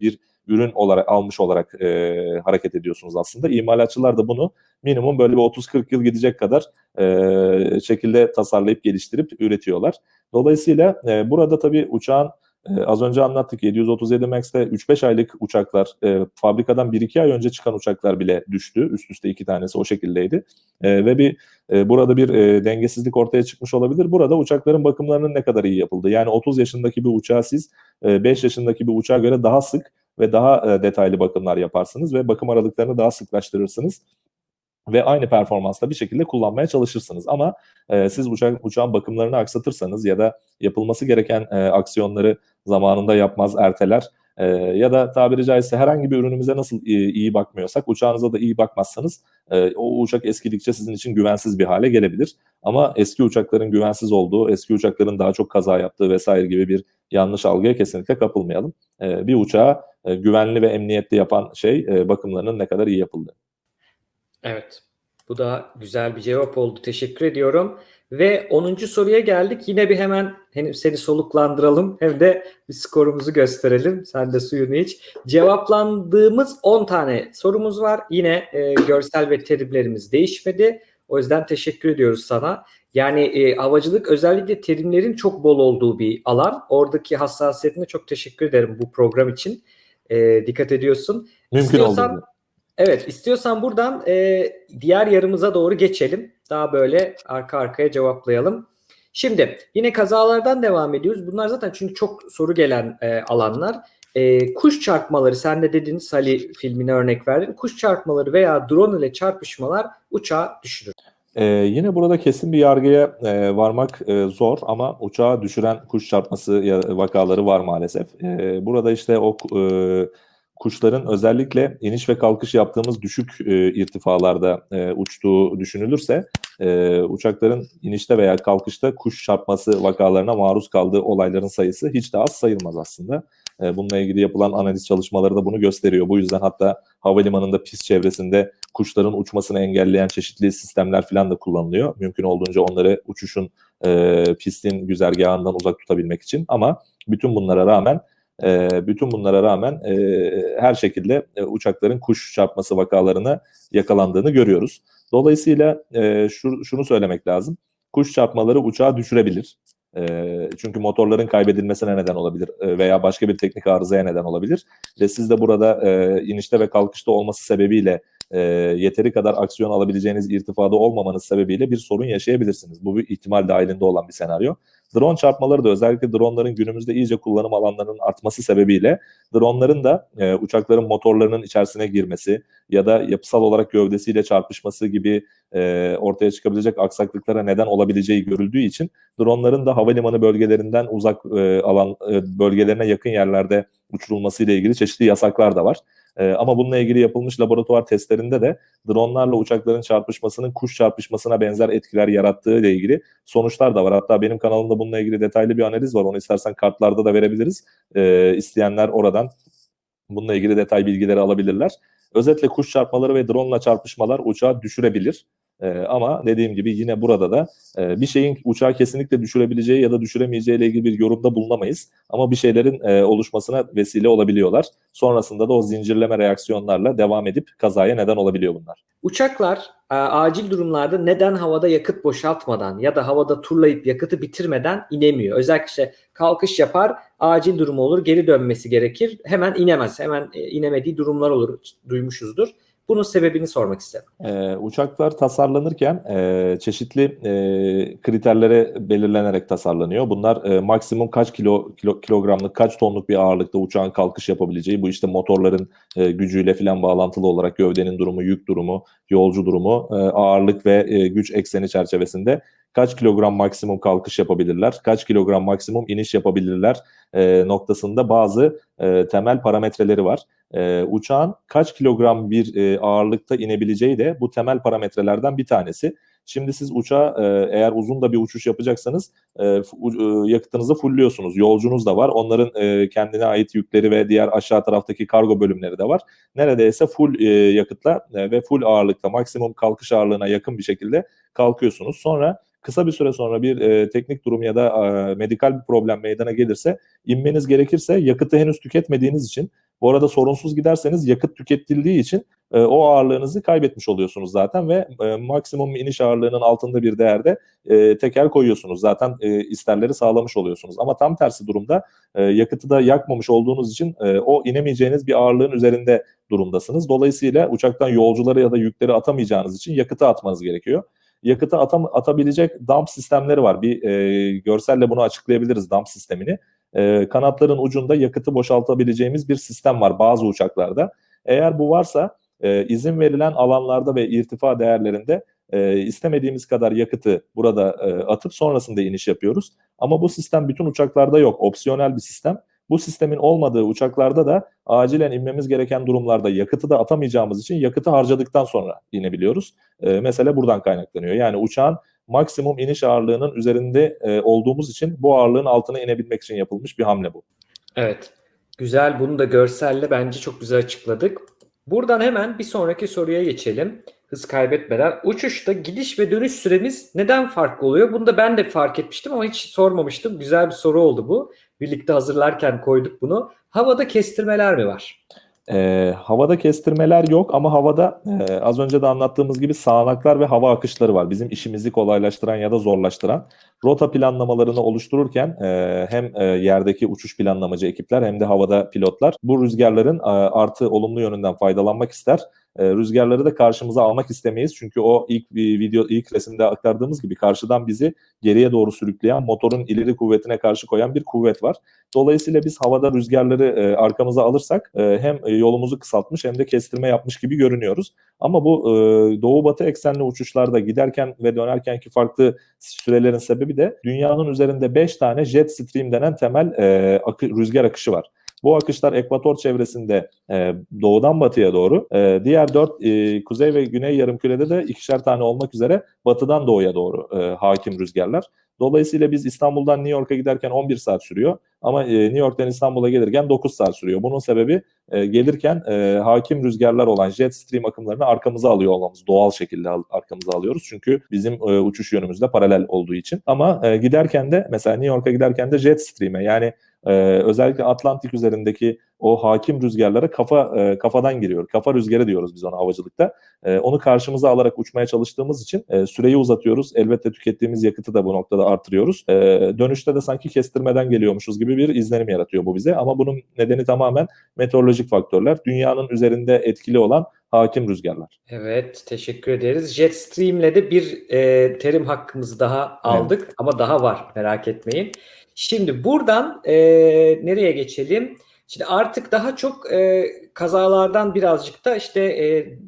bir ürün olarak almış olarak e, hareket ediyorsunuz aslında. İmalatçılar da bunu minimum böyle bir 30-40 yıl gidecek kadar e, şekilde tasarlayıp geliştirip üretiyorlar. Dolayısıyla e, burada tabii uçağın e, az önce anlattık 737 Max'te 3-5 aylık uçaklar e, fabrikadan 1-2 ay önce çıkan uçaklar bile düştü. Üst üste iki tanesi o şekildeydi. E, ve bir e, burada bir e, dengesizlik ortaya çıkmış olabilir. Burada uçakların bakımlarının ne kadar iyi yapıldığı. Yani 30 yaşındaki bir uçağı siz e, 5 yaşındaki bir uçağa göre daha sık ve daha e, detaylı bakımlar yaparsınız ve bakım aralıklarını daha sıklaştırırsınız ve aynı performansla bir şekilde kullanmaya çalışırsınız. Ama e, siz uçak, uçağın bakımlarını aksatırsanız ya da yapılması gereken e, aksiyonları zamanında yapmaz, erteler e, ya da tabiri caizse herhangi bir ürünümüze nasıl iyi, iyi bakmıyorsak uçağınıza da iyi bakmazsanız e, o uçak eskidikçe sizin için güvensiz bir hale gelebilir. Ama eski uçakların güvensiz olduğu, eski uçakların daha çok kaza yaptığı vesaire gibi bir yanlış algıya kesinlikle kapılmayalım. E, bir uçağı e, güvenli ve emniyetli yapan şey e, bakımlarının ne kadar iyi yapıldığı. Evet. Bu da güzel bir cevap oldu. Teşekkür ediyorum. Ve 10. soruya geldik. Yine bir hemen hem seni soluklandıralım hem de bir skorumuzu gösterelim. Sen de suyunu iç. Cevaplandığımız 10 tane sorumuz var. Yine e, görsel ve terimlerimiz değişmedi. O yüzden teşekkür ediyoruz sana. Yani e, havacılık özellikle terimlerin çok bol olduğu bir alan. Oradaki hassasiyetine çok teşekkür ederim bu program için. E, dikkat ediyorsun. Mümkün İstiyorsan, olduğu. Evet, istiyorsan buradan e, diğer yarımıza doğru geçelim. Daha böyle arka arkaya cevaplayalım. Şimdi yine kazalardan devam ediyoruz. Bunlar zaten çünkü çok soru gelen e, alanlar. E, kuş çarpmaları, sen de dedin Sally filmine örnek verdin. Kuş çarpmaları veya drone ile çarpışmalar uçağı düşürür. Ee, yine burada kesin bir yargıya e, varmak e, zor ama uçağı düşüren kuş çarpması vakaları var maalesef. E, burada işte o e, kuşların özellikle iniş ve kalkış yaptığımız düşük e, irtifalarda e, uçtuğu düşünülürse e, uçakların inişte veya kalkışta kuş çarpması vakalarına maruz kaldığı olayların sayısı hiç de az sayılmaz aslında. E, bununla ilgili yapılan analiz çalışmaları da bunu gösteriyor. Bu yüzden hatta havalimanında pist çevresinde kuşların uçmasını engelleyen çeşitli sistemler falan da kullanılıyor. Mümkün olduğunca onları uçuşun e, pistin güzergahından uzak tutabilmek için. Ama bütün bunlara rağmen e, bütün bunlara rağmen e, her şekilde e, uçakların kuş çarpması vakalarına yakalandığını görüyoruz. Dolayısıyla e, şu, şunu söylemek lazım. Kuş çarpmaları uçağı düşürebilir. E, çünkü motorların kaybedilmesine neden olabilir e, veya başka bir teknik arızaya neden olabilir. Ve siz de burada e, inişte ve kalkışta olması sebebiyle e, yeteri kadar aksiyon alabileceğiniz irtifada olmamanız sebebiyle bir sorun yaşayabilirsiniz. Bu bir ihtimal dahilinde olan bir senaryo. Drone çarpmaları da özellikle dronların günümüzde iyice kullanım alanlarının artması sebebiyle dronların da e, uçakların motorlarının içerisine girmesi ya da yapısal olarak gövdesiyle çarpışması gibi e, ortaya çıkabilecek aksaklıklara neden olabileceği görüldüğü için dronların da havalimanı bölgelerinden uzak e, alan e, bölgelerine yakın yerlerde uçurulması ile ilgili çeşitli yasaklar da var. E, ama bununla ilgili yapılmış laboratuvar testlerinde de dronlarla uçakların çarpışmasının kuş çarpışmasına benzer etkiler yarattığı ile ilgili sonuçlar da var. Hatta benim kanalımda bununla ilgili detaylı bir analiz var. Onu istersen kartlarda da verebiliriz. E, isteyenler oradan bununla ilgili detay bilgileri alabilirler. Özetle kuş çarpmaları ve drone ile çarpışmalar uçağı düşürebilir. E, ama dediğim gibi yine burada da e, bir şeyin uçağı kesinlikle düşürebileceği ya da düşüremeyeceği ile ilgili bir yorumda bulunamayız. Ama bir şeylerin e, oluşmasına vesile olabiliyorlar. Sonrasında da o zincirleme reaksiyonlarla devam edip kazaya neden olabiliyor bunlar. Uçaklar e, acil durumlarda neden havada yakıt boşaltmadan ya da havada turlayıp yakıtı bitirmeden inemiyor? Özellikle işte kalkış yapar, acil durum olur, geri dönmesi gerekir. Hemen inemez, hemen e, inemediği durumlar olur, duymuşuzdur. Bunun sebebini sormak istedim. Ee, uçaklar tasarlanırken e, çeşitli e, kriterlere belirlenerek tasarlanıyor. Bunlar e, maksimum kaç kilo, kilo kilogramlık, kaç tonluk bir ağırlıkta uçağın kalkış yapabileceği, bu işte motorların e, gücüyle filan bağlantılı olarak gövdenin durumu, yük durumu, yolcu durumu, e, ağırlık ve e, güç ekseni çerçevesinde kaç kilogram maksimum kalkış yapabilirler, kaç kilogram maksimum iniş yapabilirler e, noktasında bazı e, temel parametreleri var. E, uçağın kaç kilogram bir e, ağırlıkta inebileceği de bu temel parametrelerden bir tanesi. Şimdi siz uçağa e, eğer uzun da bir uçuş yapacaksanız e, e, yakıtınızı fullliyorsunuz. Yolcunuz da var. Onların e, kendine ait yükleri ve diğer aşağı taraftaki kargo bölümleri de var. Neredeyse full e, yakıtla e, ve full ağırlıkta maksimum kalkış ağırlığına yakın bir şekilde kalkıyorsunuz. Sonra kısa bir süre sonra bir e, teknik durum ya da e, medikal bir problem meydana gelirse inmeniz gerekirse yakıtı henüz tüketmediğiniz için bu arada sorunsuz giderseniz yakıt tüketildiği için e, o ağırlığınızı kaybetmiş oluyorsunuz zaten ve e, maksimum iniş ağırlığının altında bir değerde e, teker koyuyorsunuz. Zaten e, isterleri sağlamış oluyorsunuz. Ama tam tersi durumda e, yakıtı da yakmamış olduğunuz için e, o inemeyeceğiniz bir ağırlığın üzerinde durumdasınız. Dolayısıyla uçaktan yolcuları ya da yükleri atamayacağınız için yakıtı atmanız gerekiyor yakıtı atam, atabilecek dump sistemleri var. Bir e, görselle bunu açıklayabiliriz dump sistemini. E, kanatların ucunda yakıtı boşaltabileceğimiz bir sistem var bazı uçaklarda. Eğer bu varsa e, izin verilen alanlarda ve irtifa değerlerinde e, istemediğimiz kadar yakıtı burada e, atıp sonrasında iniş yapıyoruz. Ama bu sistem bütün uçaklarda yok. Opsiyonel bir sistem. Bu sistemin olmadığı uçaklarda da acilen inmemiz gereken durumlarda yakıtı da atamayacağımız için yakıtı harcadıktan sonra inebiliyoruz. E, mesele buradan kaynaklanıyor. Yani uçağın maksimum iniş ağırlığının üzerinde e, olduğumuz için bu ağırlığın altına inebilmek için yapılmış bir hamle bu. Evet. Güzel. Bunu da görselle bence çok güzel açıkladık. Buradan hemen bir sonraki soruya geçelim. Hız kaybetmeden. Uçuşta gidiş ve dönüş süremiz neden farklı oluyor? Bunu da ben de fark etmiştim ama hiç sormamıştım. Güzel bir soru oldu bu. Birlikte hazırlarken koyduk bunu. Havada kestirmeler mi var? E, havada kestirmeler yok ama havada e, az önce de anlattığımız gibi sağanaklar ve hava akışları var. Bizim işimizi kolaylaştıran ya da zorlaştıran. Rota planlamalarını oluştururken e, hem e, yerdeki uçuş planlamacı ekipler hem de havada pilotlar bu rüzgarların e, artı olumlu yönünden faydalanmak ister. E, rüzgarları da karşımıza almak istemeyiz. Çünkü o ilk video ilk resimde aktardığımız gibi karşıdan bizi geriye doğru sürükleyen motorun ileri kuvvetine karşı koyan bir kuvvet var. Dolayısıyla biz havada rüzgarları e, arkamıza alırsak e, hem yolumuzu kısaltmış hem de kestirme yapmış gibi görünüyoruz. Ama bu e, doğu batı eksenli uçuşlarda giderken ve dönerkenki farklı sürelerin sebebi de dünyanın üzerinde 5 tane jet stream denen temel e, akı, rüzgar akışı var. Bu akışlar ekvator çevresinde e, doğudan batıya doğru, e, diğer dört e, kuzey ve güney yarımkürede de ikişer tane olmak üzere batıdan doğuya doğru e, hakim rüzgarlar. Dolayısıyla biz İstanbul'dan New York'a giderken 11 saat sürüyor ama e, New York'tan İstanbul'a gelirken 9 saat sürüyor. Bunun sebebi e, gelirken e, hakim rüzgarlar olan jet stream akımlarını arkamıza alıyor olmamız. Doğal şekilde arkamıza alıyoruz. Çünkü bizim uçuş yönümüzle paralel olduğu için. Ama giderken de mesela New York'a giderken de jet stream'e yani e, özellikle Atlantik üzerindeki o hakim rüzgarlara kafa e, kafadan giriyor. Kafa rüzgarı diyoruz biz ona havacılıkta. E, onu karşımıza alarak uçmaya çalıştığımız için e, süreyi uzatıyoruz. Elbette tükettiğimiz yakıtı da bu noktada artırıyoruz. E, dönüşte de sanki kestirmeden geliyormuşuz gibi bir izlenim yaratıyor bu bize. Ama bunun nedeni tamamen meteorolojik faktörler. Dünyanın üzerinde etkili olan hakim rüzgarlar. Evet, teşekkür ederiz. Jetstream'le de bir e, terim hakkımızı daha aldık evet. ama daha var merak etmeyin. Şimdi buradan e, nereye geçelim? Şimdi artık daha çok e, kazalardan birazcık da işte e,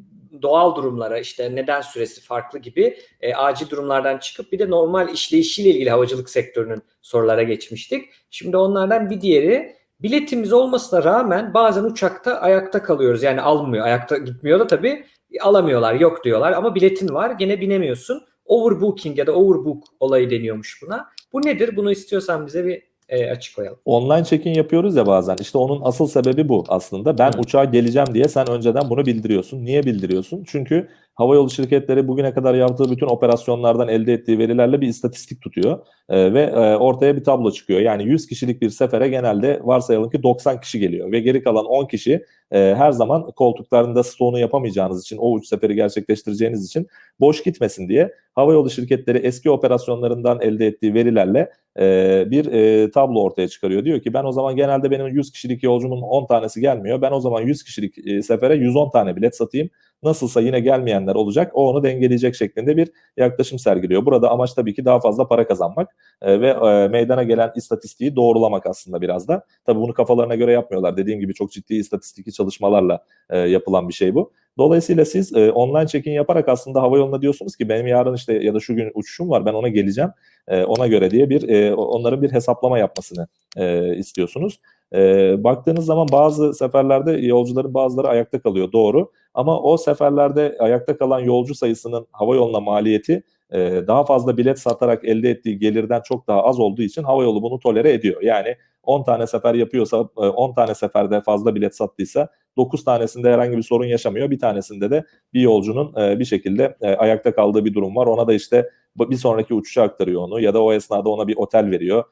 doğal durumlara işte neden süresi farklı gibi e, acil durumlardan çıkıp bir de normal işleyişiyle ilgili havacılık sektörünün sorulara geçmiştik. Şimdi onlardan bir diğeri biletimiz olmasına rağmen bazen uçakta ayakta kalıyoruz. Yani almıyor. Ayakta gitmiyor da tabii alamıyorlar. Yok diyorlar ama biletin var gene binemiyorsun. Overbooking ya da overbook olayı deniyormuş buna. Bu nedir? Bunu istiyorsan bize bir e, açık koyalım. Online check-in yapıyoruz ya bazen. İşte onun asıl sebebi bu aslında. Ben Hı. uçağa geleceğim diye sen önceden bunu bildiriyorsun. Niye bildiriyorsun? Çünkü havayolu şirketleri bugüne kadar yaptığı bütün operasyonlardan elde ettiği verilerle bir istatistik tutuyor e, ve e, ortaya bir tablo çıkıyor. Yani 100 kişilik bir sefere genelde varsayalım ki 90 kişi geliyor ve geri kalan 10 kişi e, her zaman koltuklarında stoğunu yapamayacağınız için o uç seferi gerçekleştireceğiniz için boş gitmesin diye havayolu şirketleri eski operasyonlarından elde ettiği verilerle e, bir e, tablo ortaya çıkarıyor. Diyor ki ben o zaman genelde benim 100 kişilik yolcumun 10 tanesi gelmiyor. Ben o zaman 100 kişilik e, sefere 110 tane bilet satayım. Nasılsa yine gelmeyenler olacak. O onu dengeleyecek şeklinde bir yaklaşım sergiliyor. Burada amaç tabii ki daha fazla para kazanmak e, ve e, meydana gelen istatistiği doğrulamak aslında biraz da. Tabii bunu kafalarına göre yapmıyorlar. Dediğim gibi çok ciddi istatistik çalışmalarla e, yapılan bir şey bu. Dolayısıyla siz e, online check-in yaparak aslında hava yoluna diyorsunuz ki benim yarın işte ya da şu gün uçuşum var ben ona geleceğim e, ona göre diye bir e, onların bir hesaplama yapmasını e, istiyorsunuz. E, baktığınız zaman bazı seferlerde yolcuların bazıları ayakta kalıyor doğru ama o seferlerde ayakta kalan yolcu sayısının hava yoluna maliyeti e, daha fazla bilet satarak elde ettiği gelirden çok daha az olduğu için hava yolu bunu tolere ediyor. Yani 10 tane sefer yapıyorsa 10 e, tane seferde fazla bilet sattıysa 9 tanesinde herhangi bir sorun yaşamıyor. Bir tanesinde de bir yolcunun bir şekilde ayakta kaldığı bir durum var. Ona da işte bir sonraki uçuşa aktarıyor onu ya da o esnada ona bir otel veriyor.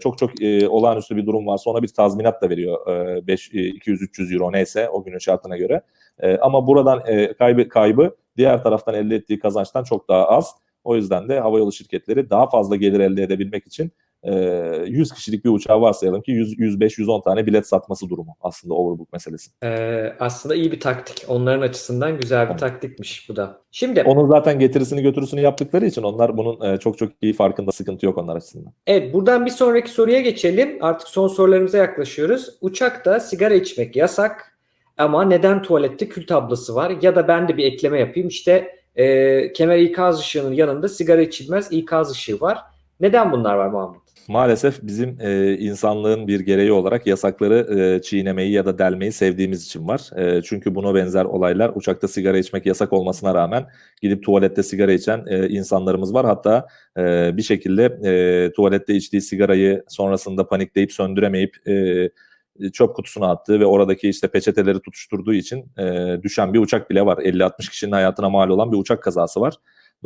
Çok çok olağanüstü bir durum varsa ona bir tazminat da veriyor. 5 200-300 euro neyse o günün şartına göre. Ama buradan kaybı, kaybı diğer taraftan elde ettiği kazançtan çok daha az. O yüzden de havayolu şirketleri daha fazla gelir elde edebilmek için 100 kişilik bir uçağı varsayalım ki 105-110 tane bilet satması durumu aslında overbook meselesi. Ee, aslında iyi bir taktik. Onların açısından güzel bir taktikmiş bu da. Şimdi onun zaten getirisini götürüsünü yaptıkları için onlar bunun çok çok iyi farkında sıkıntı yok onlar açısından. Evet buradan bir sonraki soruya geçelim. Artık son sorularımıza yaklaşıyoruz. Uçakta sigara içmek yasak ama neden tuvalette kül tablası var? Ya da ben de bir ekleme yapayım. İşte e, kemer ikaz ışığının yanında sigara içilmez ikaz ışığı var. Neden bunlar var Muhammed? Maalesef bizim e, insanlığın bir gereği olarak yasakları e, çiğnemeyi ya da delmeyi sevdiğimiz için var. E, çünkü buna benzer olaylar uçakta sigara içmek yasak olmasına rağmen gidip tuvalette sigara içen e, insanlarımız var. Hatta e, bir şekilde e, tuvalette içtiği sigarayı sonrasında panikleyip söndüremeyip e, çöp kutusuna attığı ve oradaki işte peçeteleri tutuşturduğu için e, düşen bir uçak bile var. 50-60 kişinin hayatına mal olan bir uçak kazası var.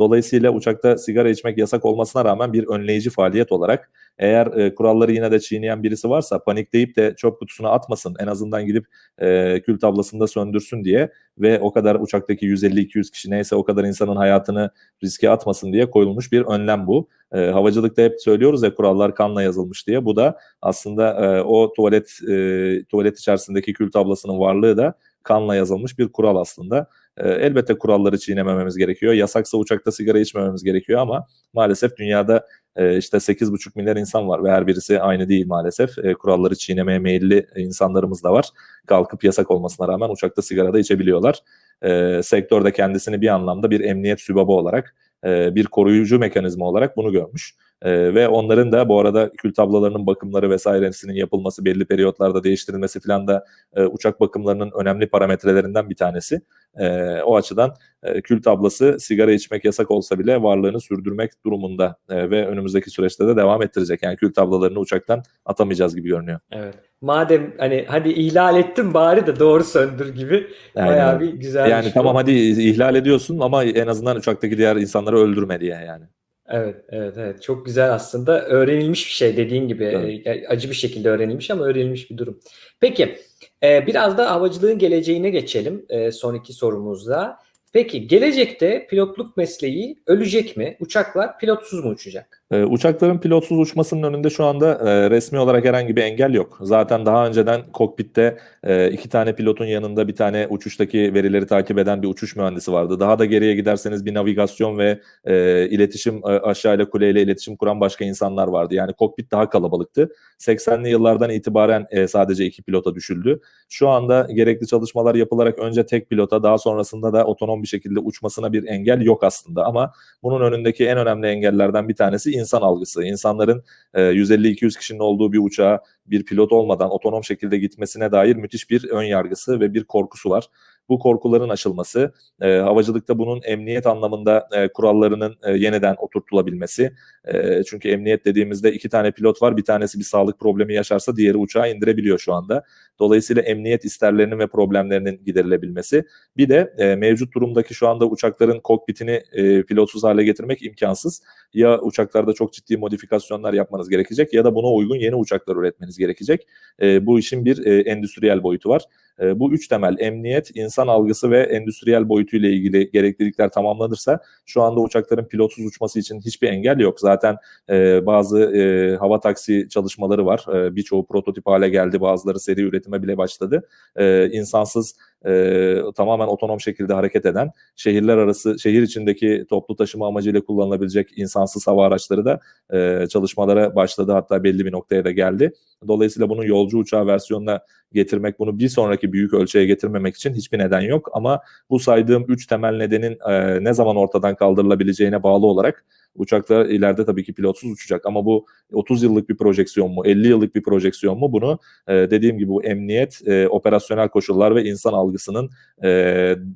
Dolayısıyla uçakta sigara içmek yasak olmasına rağmen bir önleyici faaliyet olarak eğer e, kuralları yine de çiğneyen birisi varsa panikleyip de çöp kutusuna atmasın en azından gidip e, kül tablasında söndürsün diye ve o kadar uçaktaki 150-200 kişi neyse o kadar insanın hayatını riske atmasın diye koyulmuş bir önlem bu. E, havacılıkta hep söylüyoruz ya kurallar kanla yazılmış diye. Bu da aslında e, o tuvalet e, tuvalet içerisindeki kül tablasının varlığı da kanla yazılmış bir kural aslında. E, elbette kuralları çiğnemememiz gerekiyor. Yasaksa uçakta sigara içmememiz gerekiyor ama maalesef dünyada e, işte 8,5 milyar insan var ve her birisi aynı değil maalesef. E, kuralları çiğnemeye meyilli insanlarımız da var. Kalkıp yasak olmasına rağmen uçakta sigara da içebiliyorlar. E, sektörde kendisini bir anlamda bir emniyet sübabı olarak, e, bir koruyucu mekanizma olarak bunu görmüş. E, ve onların da bu arada kül tablalarının bakımları vesairesinin yapılması, belli periyotlarda değiştirilmesi falan da e, uçak bakımlarının önemli parametrelerinden bir tanesi. E, o açıdan e, kül tablası sigara içmek yasak olsa bile varlığını sürdürmek durumunda e, ve önümüzdeki süreçte de devam ettirecek. Yani kül tablalarını uçaktan atamayacağız gibi görünüyor. Evet. Madem hani hadi ihlal ettim bari de doğru söndür gibi Aynen. bayağı bir güzel Yani şey tamam bu. hadi ihlal ediyorsun ama en azından uçaktaki diğer insanları öldürme diye yani. Evet, evet, evet. Çok güzel aslında. Öğrenilmiş bir şey dediğin gibi. Evet. E, acı bir şekilde öğrenilmiş ama öğrenilmiş bir durum. Peki, e, biraz da havacılığın geleceğine geçelim e, son iki sorumuzda. Peki, gelecekte pilotluk mesleği ölecek mi? Uçaklar pilotsuz mu uçacak? Ee, uçakların pilotsuz uçmasının önünde şu anda e, resmi olarak herhangi bir engel yok. Zaten daha önceden kokpitte e, iki tane pilotun yanında bir tane uçuştaki verileri takip eden bir uçuş mühendisi vardı. Daha da geriye giderseniz bir navigasyon ve e, iletişim e, aşağıyla kuleyle iletişim kuran başka insanlar vardı. Yani kokpit daha kalabalıktı. 80'li yıllardan itibaren sadece iki pilota düşüldü. Şu anda gerekli çalışmalar yapılarak önce tek pilota daha sonrasında da otonom bir şekilde uçmasına bir engel yok aslında. Ama bunun önündeki en önemli engellerden bir tanesi insan algısı. İnsanların e, 150-200 kişinin olduğu bir uçağa bir pilot olmadan otonom şekilde gitmesine dair müthiş bir ön yargısı ve bir korkusu var. Bu korkuların aşılması, e, havacılıkta bunun emniyet anlamında e, kurallarının e, yeniden oturtulabilmesi. E, çünkü emniyet dediğimizde iki tane pilot var, bir tanesi bir sağlık problemi yaşarsa diğeri uçağı indirebiliyor şu anda. Dolayısıyla emniyet isterlerinin ve problemlerinin giderilebilmesi. Bir de e, mevcut durumdaki şu anda uçakların kokpitini e, pilotsuz hale getirmek imkansız. Ya uçaklarda çok ciddi modifikasyonlar yapmanız gerekecek ya da buna uygun yeni uçaklar üretmeniz gerekecek. E, bu işin bir e, endüstriyel boyutu var. E, bu üç temel emniyet, insan algısı ve endüstriyel boyutuyla ilgili gereklilikler tamamlanırsa şu anda uçakların pilotsuz uçması için hiçbir engel yok. Zaten e, bazı e, hava taksi çalışmaları var. E, Birçoğu prototip hale geldi, bazıları seri üretime bile başladı. E, insansız e, tamamen otonom şekilde hareket eden şehirler arası şehir içindeki toplu taşıma amacıyla kullanılabilecek insansız hava araçları da e, çalışmalara başladı hatta belli bir noktaya da geldi. Dolayısıyla bunun yolcu uçağı versiyonuna getirmek bunu bir sonraki büyük ölçüye getirmemek için hiçbir neden yok ama bu saydığım üç temel nedenin e, ne zaman ortadan kaldırılabileceğine bağlı olarak uçaklar ileride tabii ki pilotsuz uçacak ama bu 30 yıllık bir projeksiyon mu 50 yıllık bir projeksiyon mu bunu e, dediğim gibi bu emniyet e, operasyonel koşullar ve insan algısının e,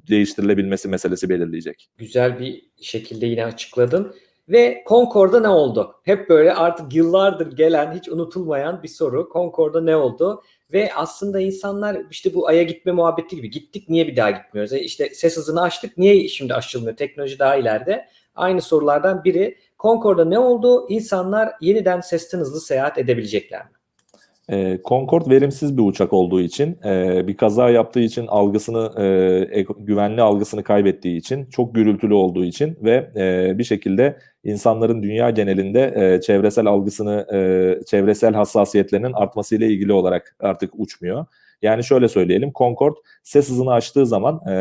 değiştirilebilmesi meselesi belirleyecek. Güzel bir şekilde yine açıkladın. Ve Concorde'da ne oldu? Hep böyle artık yıllardır gelen, hiç unutulmayan bir soru. Concorde'da ne oldu? Ve aslında insanlar işte bu Ay'a gitme muhabbeti gibi gittik niye bir daha gitmiyoruz? E işte ses hızını açtık niye şimdi aşılmıyor? Teknoloji daha ileride. Aynı sorulardan biri Concorde'da ne oldu? İnsanlar yeniden sesten hızlı seyahat edebilecekler mi? E, Concorde verimsiz bir uçak olduğu için, e, bir kaza yaptığı için algısını, e, güvenli algısını kaybettiği için, çok gürültülü olduğu için ve e, bir şekilde insanların dünya genelinde e, çevresel algısını, e, çevresel hassasiyetlerinin artmasıyla ilgili olarak artık uçmuyor. Yani şöyle söyleyelim, Concorde ses hızını aştığı zaman e,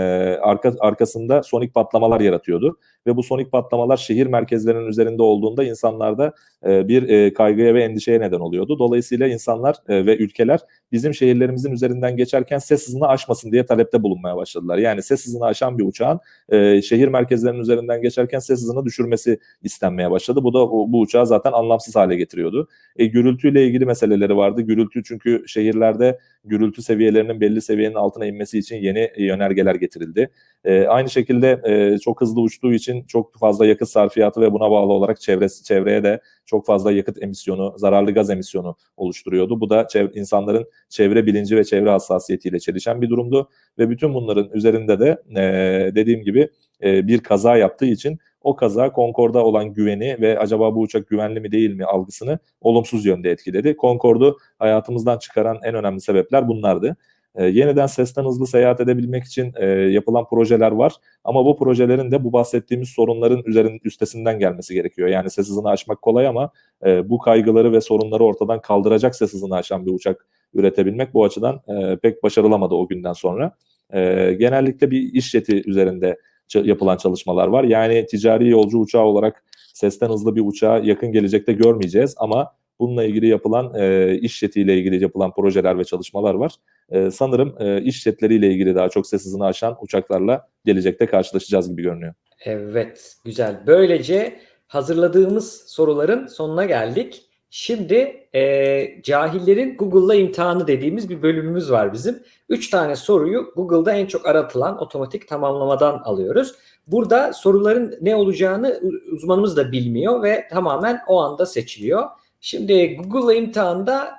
arka, arkasında sonik patlamalar yaratıyordu ve bu sonik patlamalar şehir merkezlerinin üzerinde olduğunda insanlarda e, bir e, kaygıya ve endişeye neden oluyordu. Dolayısıyla insanlar e, ve ülkeler bizim şehirlerimizin üzerinden geçerken ses hızını aşmasın diye talepte bulunmaya başladılar. Yani ses hızını aşan bir uçağın e, şehir merkezlerinin üzerinden geçerken ses hızını düşürmesi istenmeye başladı. Bu da bu, uçağı zaten anlamsız hale getiriyordu. E, gürültüyle ilgili meseleleri vardı. Gürültü çünkü şehirlerde gürültü seviyelerinin belli seviyenin altına inmesi için yeni yönergeler getirildi. E, aynı şekilde e, çok hızlı uçtuğu için çok fazla yakıt sarfiyatı ve buna bağlı olarak çevresi, çevreye de çok fazla yakıt emisyonu, zararlı gaz emisyonu oluşturuyordu. Bu da çev- insanların çevre bilinci ve çevre hassasiyetiyle çelişen bir durumdu ve bütün bunların üzerinde de e, dediğim gibi e, bir kaza yaptığı için o kaza Concorde'a olan güveni ve acaba bu uçak güvenli mi değil mi algısını olumsuz yönde etkiledi. Concorde'u hayatımızdan çıkaran en önemli sebepler bunlardı. E, yeniden sesten hızlı seyahat edebilmek için e, yapılan projeler var ama bu projelerin de bu bahsettiğimiz sorunların üzerin üstesinden gelmesi gerekiyor. Yani ses hızını aşmak kolay ama e, bu kaygıları ve sorunları ortadan kaldıracak ses hızını aşan bir uçak üretebilmek bu açıdan e, pek başarılamadı o günden sonra. E, genellikle bir iş jeti üzerinde yapılan çalışmalar var. Yani ticari yolcu uçağı olarak sesten hızlı bir uçağı yakın gelecekte görmeyeceğiz ama bununla ilgili yapılan e, iş jetiyle ilgili yapılan projeler ve çalışmalar var. E, sanırım e, iş jetleriyle ilgili daha çok ses hızını aşan uçaklarla gelecekte karşılaşacağız gibi görünüyor. Evet, güzel. Böylece hazırladığımız soruların sonuna geldik. Şimdi e, cahillerin Google'la imtihanı dediğimiz bir bölümümüz var bizim. Üç tane soruyu Google'da en çok aratılan otomatik tamamlamadan alıyoruz. Burada soruların ne olacağını uzmanımız da bilmiyor ve tamamen o anda seçiliyor. Şimdi Google'la imtihanda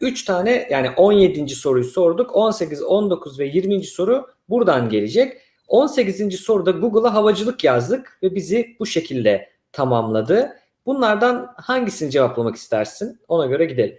3 e, tane yani 17. soruyu sorduk. 18, 19 ve 20. soru buradan gelecek. 18. soruda Google'a havacılık yazdık ve bizi bu şekilde tamamladı. Bunlardan hangisini cevaplamak istersin? Ona göre gidelim.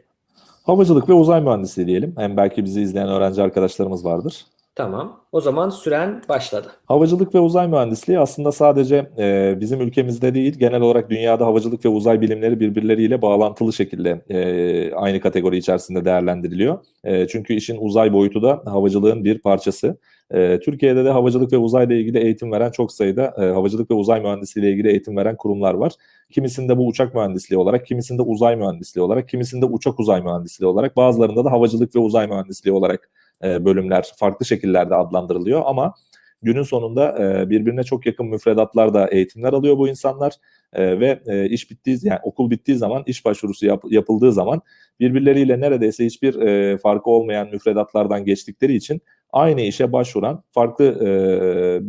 Havacılık ve uzay mühendisliği diyelim. Hem belki bizi izleyen öğrenci arkadaşlarımız vardır. Tamam. O zaman süren başladı. Havacılık ve uzay mühendisliği aslında sadece e, bizim ülkemizde değil, genel olarak dünyada havacılık ve uzay bilimleri birbirleriyle bağlantılı şekilde e, aynı kategori içerisinde değerlendiriliyor. E, çünkü işin uzay boyutu da havacılığın bir parçası. E, Türkiye'de de havacılık ve uzayla ilgili eğitim veren çok sayıda e, havacılık ve uzay mühendisliği ile ilgili eğitim veren kurumlar var. Kimisinde bu uçak mühendisliği olarak, kimisinde uzay mühendisliği olarak, kimisinde uçak uzay mühendisliği olarak, bazılarında da havacılık ve uzay mühendisliği olarak e, bölümler farklı şekillerde adlandırılıyor ama günün sonunda e, birbirine çok yakın müfredatlarda eğitimler alıyor bu insanlar e, ve iş bittiği yani okul bittiği zaman iş başvurusu yap, yapıldığı zaman birbirleriyle neredeyse hiçbir farkı olmayan müfredatlardan geçtikleri için aynı işe başvuran farklı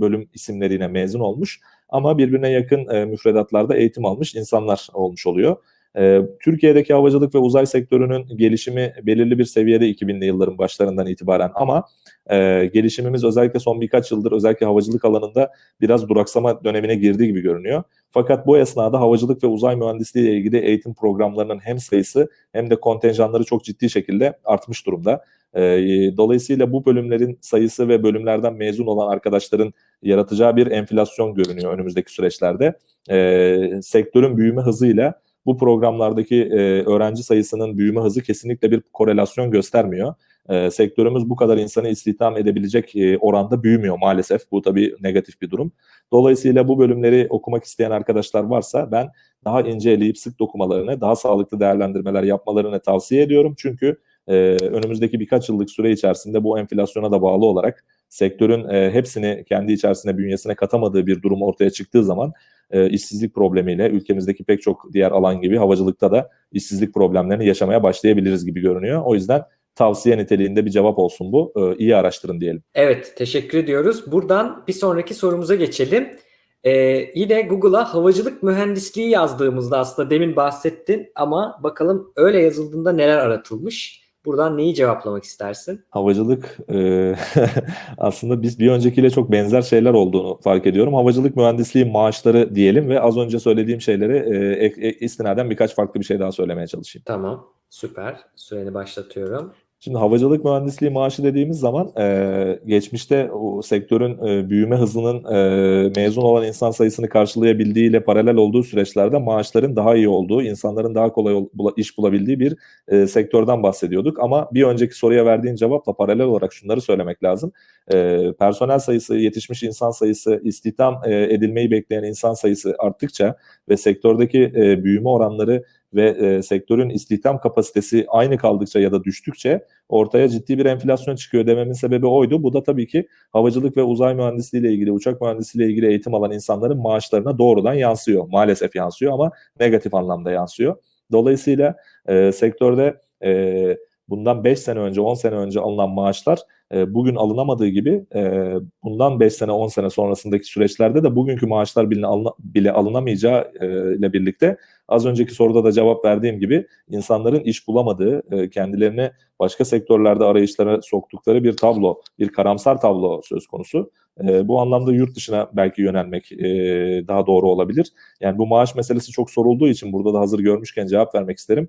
bölüm isimlerine mezun olmuş ama birbirine yakın e, müfredatlarda eğitim almış insanlar olmuş oluyor. Ee, Türkiye'deki havacılık ve uzay sektörünün gelişimi belirli bir seviyede 2000'li yılların başlarından itibaren ama e, gelişimimiz özellikle son birkaç yıldır özellikle havacılık alanında biraz duraksama dönemine girdiği gibi görünüyor. Fakat bu esnada havacılık ve uzay mühendisliği ile ilgili eğitim programlarının hem sayısı hem de kontenjanları çok ciddi şekilde artmış durumda. E, dolayısıyla bu bölümlerin sayısı ve bölümlerden mezun olan arkadaşların yaratacağı bir enflasyon görünüyor önümüzdeki süreçlerde. E, sektörün büyüme hızıyla bu programlardaki e, öğrenci sayısının büyüme hızı kesinlikle bir korelasyon göstermiyor. E, sektörümüz bu kadar insanı istihdam edebilecek e, oranda büyümüyor maalesef. Bu tabii negatif bir durum. Dolayısıyla bu bölümleri okumak isteyen arkadaşlar varsa ben daha ince eleyip sık dokumalarını, daha sağlıklı değerlendirmeler yapmalarını tavsiye ediyorum. Çünkü e, önümüzdeki birkaç yıllık süre içerisinde bu enflasyona da bağlı olarak sektörün e, hepsini kendi içerisine bünyesine katamadığı bir durum ortaya çıktığı zaman e, işsizlik problemiyle ülkemizdeki pek çok diğer alan gibi havacılıkta da işsizlik problemlerini yaşamaya başlayabiliriz gibi görünüyor. O yüzden tavsiye niteliğinde bir cevap olsun bu. E, iyi araştırın diyelim. Evet, teşekkür ediyoruz. Buradan bir sonraki sorumuza geçelim. Ee, yine Google'a havacılık mühendisliği yazdığımızda aslında demin bahsettin ama bakalım öyle yazıldığında neler aratılmış. Buradan neyi cevaplamak istersin? Havacılık e, aslında biz bir öncekiyle çok benzer şeyler olduğunu fark ediyorum. Havacılık mühendisliği maaşları diyelim ve az önce söylediğim şeyleri e, e, istinaden birkaç farklı bir şey daha söylemeye çalışayım. Tamam, süper. Süreni başlatıyorum. Şimdi havacılık mühendisliği maaşı dediğimiz zaman e, geçmişte o sektörün e, büyüme hızının e, mezun olan insan sayısını karşılayabildiğiyle paralel olduğu süreçlerde maaşların daha iyi olduğu, insanların daha kolay iş bulabildiği bir e, sektörden bahsediyorduk. Ama bir önceki soruya verdiğin cevapla paralel olarak şunları söylemek lazım. E, personel sayısı, yetişmiş insan sayısı, istihdam e, edilmeyi bekleyen insan sayısı arttıkça ve sektördeki e, büyüme oranları ve e, sektörün istihdam kapasitesi aynı kaldıkça ya da düştükçe ortaya ciddi bir enflasyon çıkıyor dememin sebebi oydu. Bu da tabii ki havacılık ve uzay mühendisliği ile ilgili, uçak mühendisliği ile ilgili eğitim alan insanların maaşlarına doğrudan yansıyor. Maalesef yansıyor ama negatif anlamda yansıyor. Dolayısıyla e, sektörde e, bundan 5 sene önce, 10 sene önce alınan maaşlar e, bugün alınamadığı gibi e, bundan 5 sene, 10 sene sonrasındaki süreçlerde de bugünkü maaşlar bile, alına, bile alınamayacağı e, ile birlikte az önceki soruda da cevap verdiğim gibi insanların iş bulamadığı, e, kendilerini başka sektörlerde arayışlara soktukları bir tablo, bir karamsar tablo söz konusu. E, bu anlamda yurt dışına belki yönelmek e, daha doğru olabilir. Yani bu maaş meselesi çok sorulduğu için burada da hazır görmüşken cevap vermek isterim.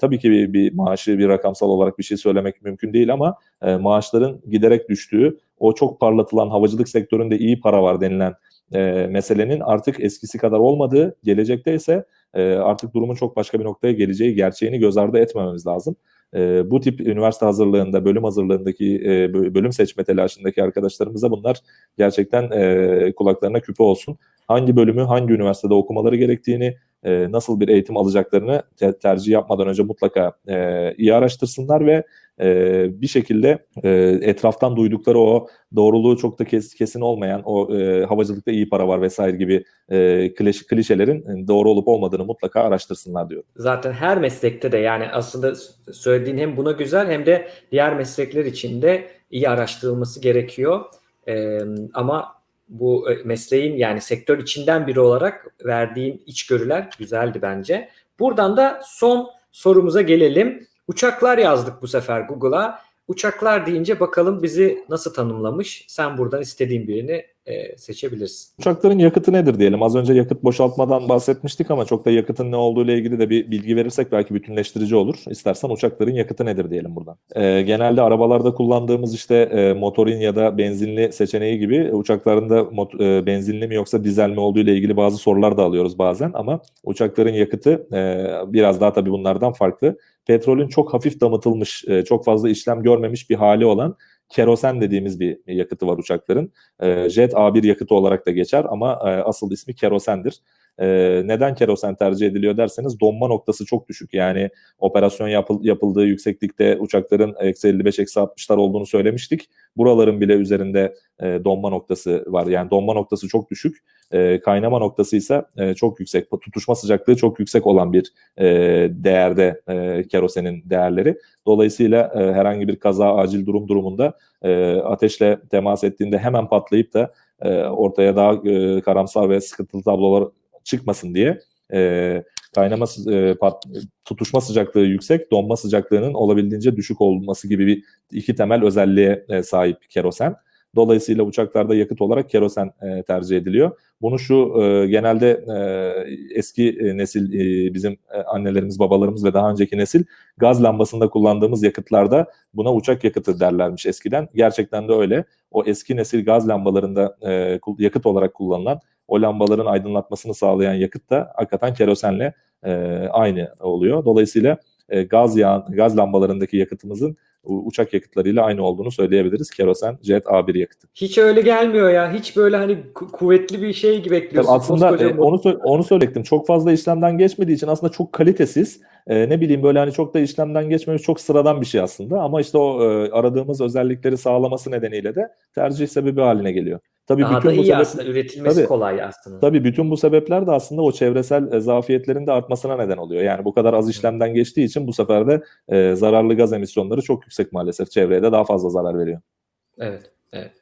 Tabii ki bir, maaşı bir rakamsal olarak bir şey söylemek mümkün değil ama maaşların giderek düştüğü, o çok parlatılan havacılık sektöründe iyi para var denilen e, meselenin artık eskisi kadar olmadığı, gelecekte ise e, artık durumun çok başka bir noktaya geleceği gerçeğini göz ardı etmememiz lazım. E, bu tip üniversite hazırlığında, bölüm hazırlığındaki, e, bölüm seçme telaşındaki arkadaşlarımıza bunlar gerçekten e, kulaklarına küpe olsun. Hangi bölümü, hangi üniversitede okumaları gerektiğini, e, nasıl bir eğitim alacaklarını te- tercih yapmadan önce mutlaka e, iyi araştırsınlar ve e, bir şekilde e, etraftan duydukları o doğruluğu çok da kes, kesin olmayan o e, havacılıkta iyi para var vesaire gibi e, kliş, klişelerin doğru olup olmadığını mutlaka araştırsınlar diyor. Zaten her meslekte de yani aslında söylediğin hem buna güzel hem de diğer meslekler için de iyi araştırılması gerekiyor. Ee, ama bu e, mesleğin yani sektör içinden biri olarak verdiğin içgörüler güzeldi bence. Buradan da son sorumuza gelelim. Uçaklar yazdık bu sefer Google'a. Uçaklar deyince bakalım bizi nasıl tanımlamış. Sen buradan istediğin birini e, seçebilirsin. Uçakların yakıtı nedir diyelim. Az önce yakıt boşaltmadan bahsetmiştik ama çok da yakıtın ne olduğu ile ilgili de bir bilgi verirsek belki bütünleştirici olur. İstersen uçakların yakıtı nedir diyelim buradan. Ee, genelde arabalarda kullandığımız işte e, motorin ya da benzinli seçeneği gibi uçaklarında e, benzinli mi yoksa dizel mi olduğu ile ilgili bazı sorular da alıyoruz bazen ama uçakların yakıtı e, biraz daha tabii bunlardan farklı. Petrolün çok hafif damıtılmış, e, çok fazla işlem görmemiş bir hali olan kerosen dediğimiz bir yakıtı var uçakların. E, Jet A1 yakıtı olarak da geçer ama e, asıl ismi kerosendir. E, neden kerosen tercih ediliyor derseniz donma noktası çok düşük. Yani operasyon yapıl, yapıldığı yükseklikte uçakların eksi 55 eksi 60'lar olduğunu söylemiştik. Buraların bile üzerinde e, donma noktası var. Yani donma noktası çok düşük. E, kaynama noktası ise e, çok yüksek. Tutuşma sıcaklığı çok yüksek olan bir e, değerde e, kerosenin değerleri. Dolayısıyla e, herhangi bir kaza, acil durum durumunda e, ateşle temas ettiğinde hemen patlayıp da e, ortaya daha e, karamsar ve sıkıntılı tablolar çıkmasın diye e, kaynama e, pat, tutuşma sıcaklığı yüksek, donma sıcaklığının olabildiğince düşük olması gibi bir iki temel özelliğe e, sahip kerosen. Dolayısıyla uçaklarda yakıt olarak kerosen e, tercih ediliyor. Bunu şu e, genelde e, eski e, nesil e, bizim e, annelerimiz, babalarımız ve daha önceki nesil gaz lambasında kullandığımız yakıtlarda buna uçak yakıtı derlermiş eskiden. Gerçekten de öyle. O eski nesil gaz lambalarında e, yakıt olarak kullanılan o lambaların aydınlatmasını sağlayan yakıt da hakikaten kerosenle e, aynı oluyor. Dolayısıyla e, gaz yağ, gaz lambalarındaki yakıtımızın uçak yakıtlarıyla aynı olduğunu söyleyebiliriz. Kerosen Jet A1 yakıtı. Hiç öyle gelmiyor ya. Hiç böyle hani ku- kuvvetli bir şey gibi bekliyorsun. Tabii aslında Koskoca e, onu onu söyleyecektim. Çok fazla işlemden geçmediği için aslında çok kalitesiz. E, ne bileyim böyle hani çok da işlemden geçmemiş çok sıradan bir şey aslında. Ama işte o e, aradığımız özellikleri sağlaması nedeniyle de tercih sebebi haline geliyor. Tabii Daha bütün da bu iyi sebep- aslında. Üretilmesi Tabii. kolay aslında. Tabii bütün bu sebepler de aslında o çevresel e, zafiyetlerin de artmasına neden oluyor. Yani bu kadar az işlemden geçtiği için bu sefer de e, zararlı gaz emisyonları çok yüksek maalesef. Çevreye de daha fazla zarar veriyor. Evet, evet.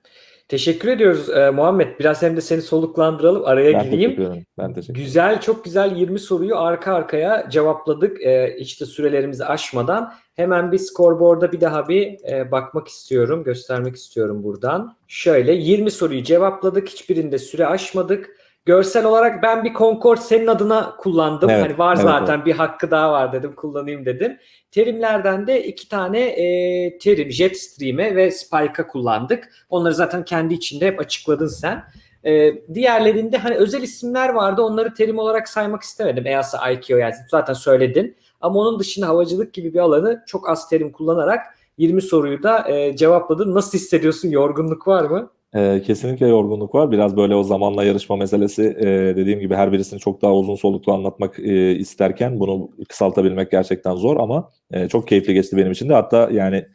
Teşekkür ediyoruz e, Muhammed. Biraz hem de seni soluklandıralım. Araya Ben gireyim. teşekkür. Ben teşekkür ederim. Güzel, çok güzel 20 soruyu arka arkaya cevapladık. E, işte sürelerimizi aşmadan. Hemen bir scoreboard'a bir daha bir e, bakmak istiyorum, göstermek istiyorum buradan. Şöyle 20 soruyu cevapladık. Hiçbirinde süre aşmadık. Görsel olarak ben bir Concord senin adına kullandım. Evet, hani var evet, zaten bir hakkı daha var dedim kullanayım dedim. Terimlerden de iki tane e, terim Jetstream'e ve Spike'a kullandık. Onları zaten kendi içinde hep açıkladın sen. E, diğerlerinde hani özel isimler vardı. Onları terim olarak saymak istemedim. EASA, IKEA yani zaten söyledin. Ama onun dışında havacılık gibi bir alanı çok az terim kullanarak 20 soruyu da e, cevapladın. Nasıl hissediyorsun? Yorgunluk var mı? Ee, kesinlikle yorgunluk var. Biraz böyle o zamanla yarışma meselesi e, dediğim gibi her birisini çok daha uzun soluklu anlatmak e, isterken bunu kısaltabilmek gerçekten zor ama e, çok keyifli geçti benim için de. Hatta yani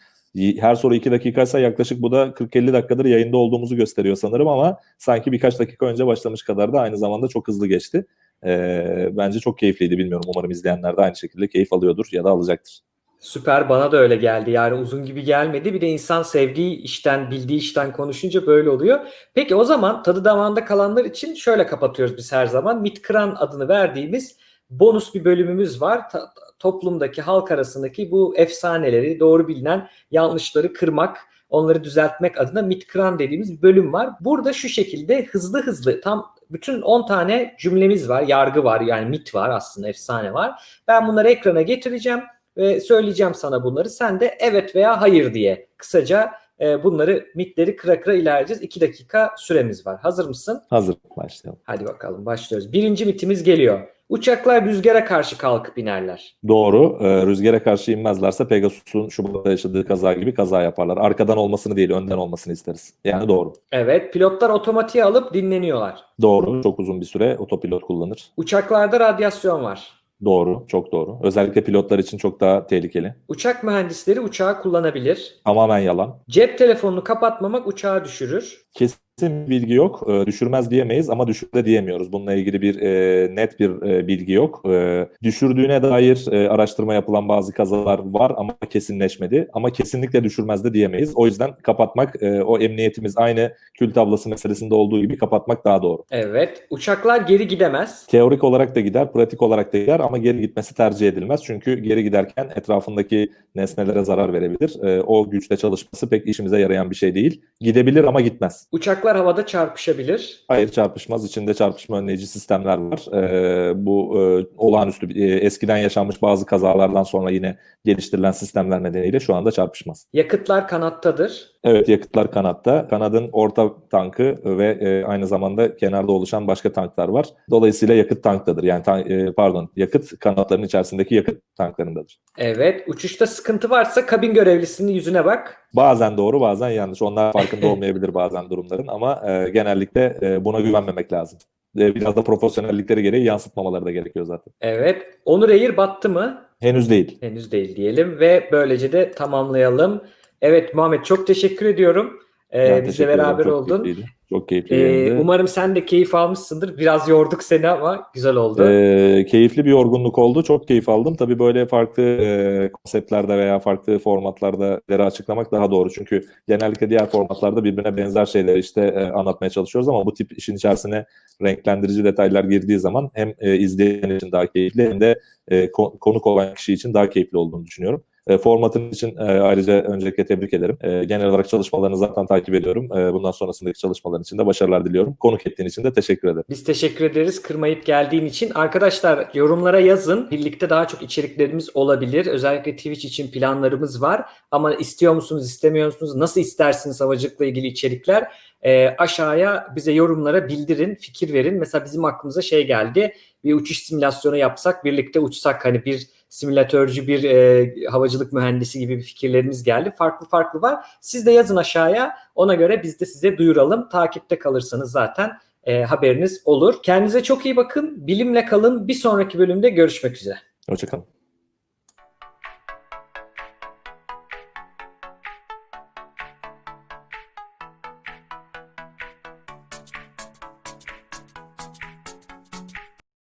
her soru 2 dakikaysa yaklaşık bu da 40-50 dakikadır yayında olduğumuzu gösteriyor sanırım ama sanki birkaç dakika önce başlamış kadar da aynı zamanda çok hızlı geçti. E, bence çok keyifliydi. Bilmiyorum umarım izleyenler de aynı şekilde keyif alıyordur ya da alacaktır. Süper bana da öyle geldi. Yani uzun gibi gelmedi. Bir de insan sevdiği işten, bildiği işten konuşunca böyle oluyor. Peki o zaman tadı damağında kalanlar için şöyle kapatıyoruz biz her zaman. Mitkran adını verdiğimiz bonus bir bölümümüz var. Ta- toplumdaki, halk arasındaki bu efsaneleri, doğru bilinen yanlışları kırmak, onları düzeltmek adına mitkran dediğimiz bir bölüm var. Burada şu şekilde hızlı hızlı tam bütün 10 tane cümlemiz var, yargı var yani mit var aslında efsane var. Ben bunları ekrana getireceğim ve söyleyeceğim sana bunları. Sen de evet veya hayır diye kısaca e, bunları mitleri kıra kıra ilerleyeceğiz. 2 dakika süremiz var. Hazır mısın? Hazır başlayalım. Hadi bakalım başlıyoruz. Birinci mitimiz geliyor. Uçaklar rüzgara karşı kalkıp inerler. Doğru. Ee, rüzgara karşı inmezlerse Pegasus'un Şubat'ta yaşadığı kaza gibi kaza yaparlar. Arkadan olmasını değil, önden olmasını isteriz. Yani doğru. Evet, pilotlar otomatiğe alıp dinleniyorlar. Doğru. Çok uzun bir süre otopilot kullanır. Uçaklarda radyasyon var. Doğru. Çok doğru. Özellikle pilotlar için çok daha tehlikeli. Uçak mühendisleri uçağı kullanabilir. Tamamen yalan. Cep telefonunu kapatmamak uçağı düşürür. Kesin bir bilgi yok. Ee, düşürmez diyemeyiz ama düşür de diyemiyoruz. Bununla ilgili bir e, net bir e, bilgi yok. E, düşürdüğüne dair e, araştırma yapılan bazı kazalar var ama kesinleşmedi. Ama kesinlikle düşürmez de diyemeyiz. O yüzden kapatmak, e, o emniyetimiz aynı kül tablası meselesinde olduğu gibi kapatmak daha doğru. Evet, uçaklar geri gidemez. Teorik olarak da gider, pratik olarak da gider ama geri gitmesi tercih edilmez. Çünkü geri giderken etrafındaki nesnelere zarar verebilir. E, o güçte çalışması pek işimize yarayan bir şey değil. Gidebilir ama gitmez. Uçaklar havada çarpışabilir. Hayır çarpışmaz. İçinde çarpışma önleyici sistemler var. E, bu e, olağanüstü e, eskiden yaşanmış bazı kazalardan sonra yine geliştirilen sistemler nedeniyle şu anda çarpışmaz. Yakıtlar kanattadır. Evet yakıtlar kanatta. Kanadın orta tankı ve e, aynı zamanda kenarda oluşan başka tanklar var. Dolayısıyla yakıt tanktadır. Yani tan- e, pardon yakıt kanatların içerisindeki yakıt tanklarındadır. Evet, uçuşta sıkıntı varsa kabin görevlisinin yüzüne bak. Bazen doğru bazen yanlış. Onlar farkında olmayabilir bazen durumların ama e, genellikle e, buna güvenmemek lazım. E, biraz da profesyonellikleri gereği yansıtmamaları da gerekiyor zaten. Evet, Onur Air battı mı? Henüz değil. Henüz değil diyelim ve böylece de tamamlayalım. Evet Muhammed çok teşekkür ediyorum. Ee, Ben bizle beraber Çok oldun. keyifliydi. Çok keyifli Ee, umarım sen de keyif almışsındır. Biraz yorduk seni ama güzel oldu. Ee, keyifli bir yorgunluk oldu. Çok keyif aldım. Tabii böyle farklı e, konseptlerde veya farklı formatlarda şeyleri açıklamak daha doğru. Çünkü genellikle diğer formatlarda birbirine benzer şeyleri işte e, anlatmaya çalışıyoruz ama bu tip işin içerisine renklendirici detaylar girdiği zaman hem e, izleyen için daha keyifli hem de e, ko- konuk olan kişi için daha keyifli olduğunu düşünüyorum. E, formatın için e, ayrıca öncelikle tebrik ederim. E, genel olarak çalışmalarını zaten takip ediyorum. E, bundan sonrasındaki çalışmaların için de başarılar diliyorum. Konuk ettiğin için de teşekkür ederim. Biz teşekkür ederiz kırmayıp geldiğin için. Arkadaşlar yorumlara yazın. Birlikte daha çok içeriklerimiz olabilir. Özellikle Twitch için planlarımız var. Ama istiyor musunuz, istemiyor musunuz? Nasıl istersiniz havacılıkla ilgili içerikler? Ee, aşağıya bize yorumlara bildirin, fikir verin. Mesela bizim aklımıza şey geldi. Bir uçuş simülasyonu yapsak, birlikte uçsak hani bir simülatörcü, bir e, havacılık mühendisi gibi bir fikirlerimiz geldi. Farklı farklı var. Siz de yazın aşağıya. Ona göre biz de size duyuralım. Takipte kalırsanız zaten e, haberiniz olur. Kendinize çok iyi bakın. Bilimle kalın. Bir sonraki bölümde görüşmek üzere. Hoşçakalın.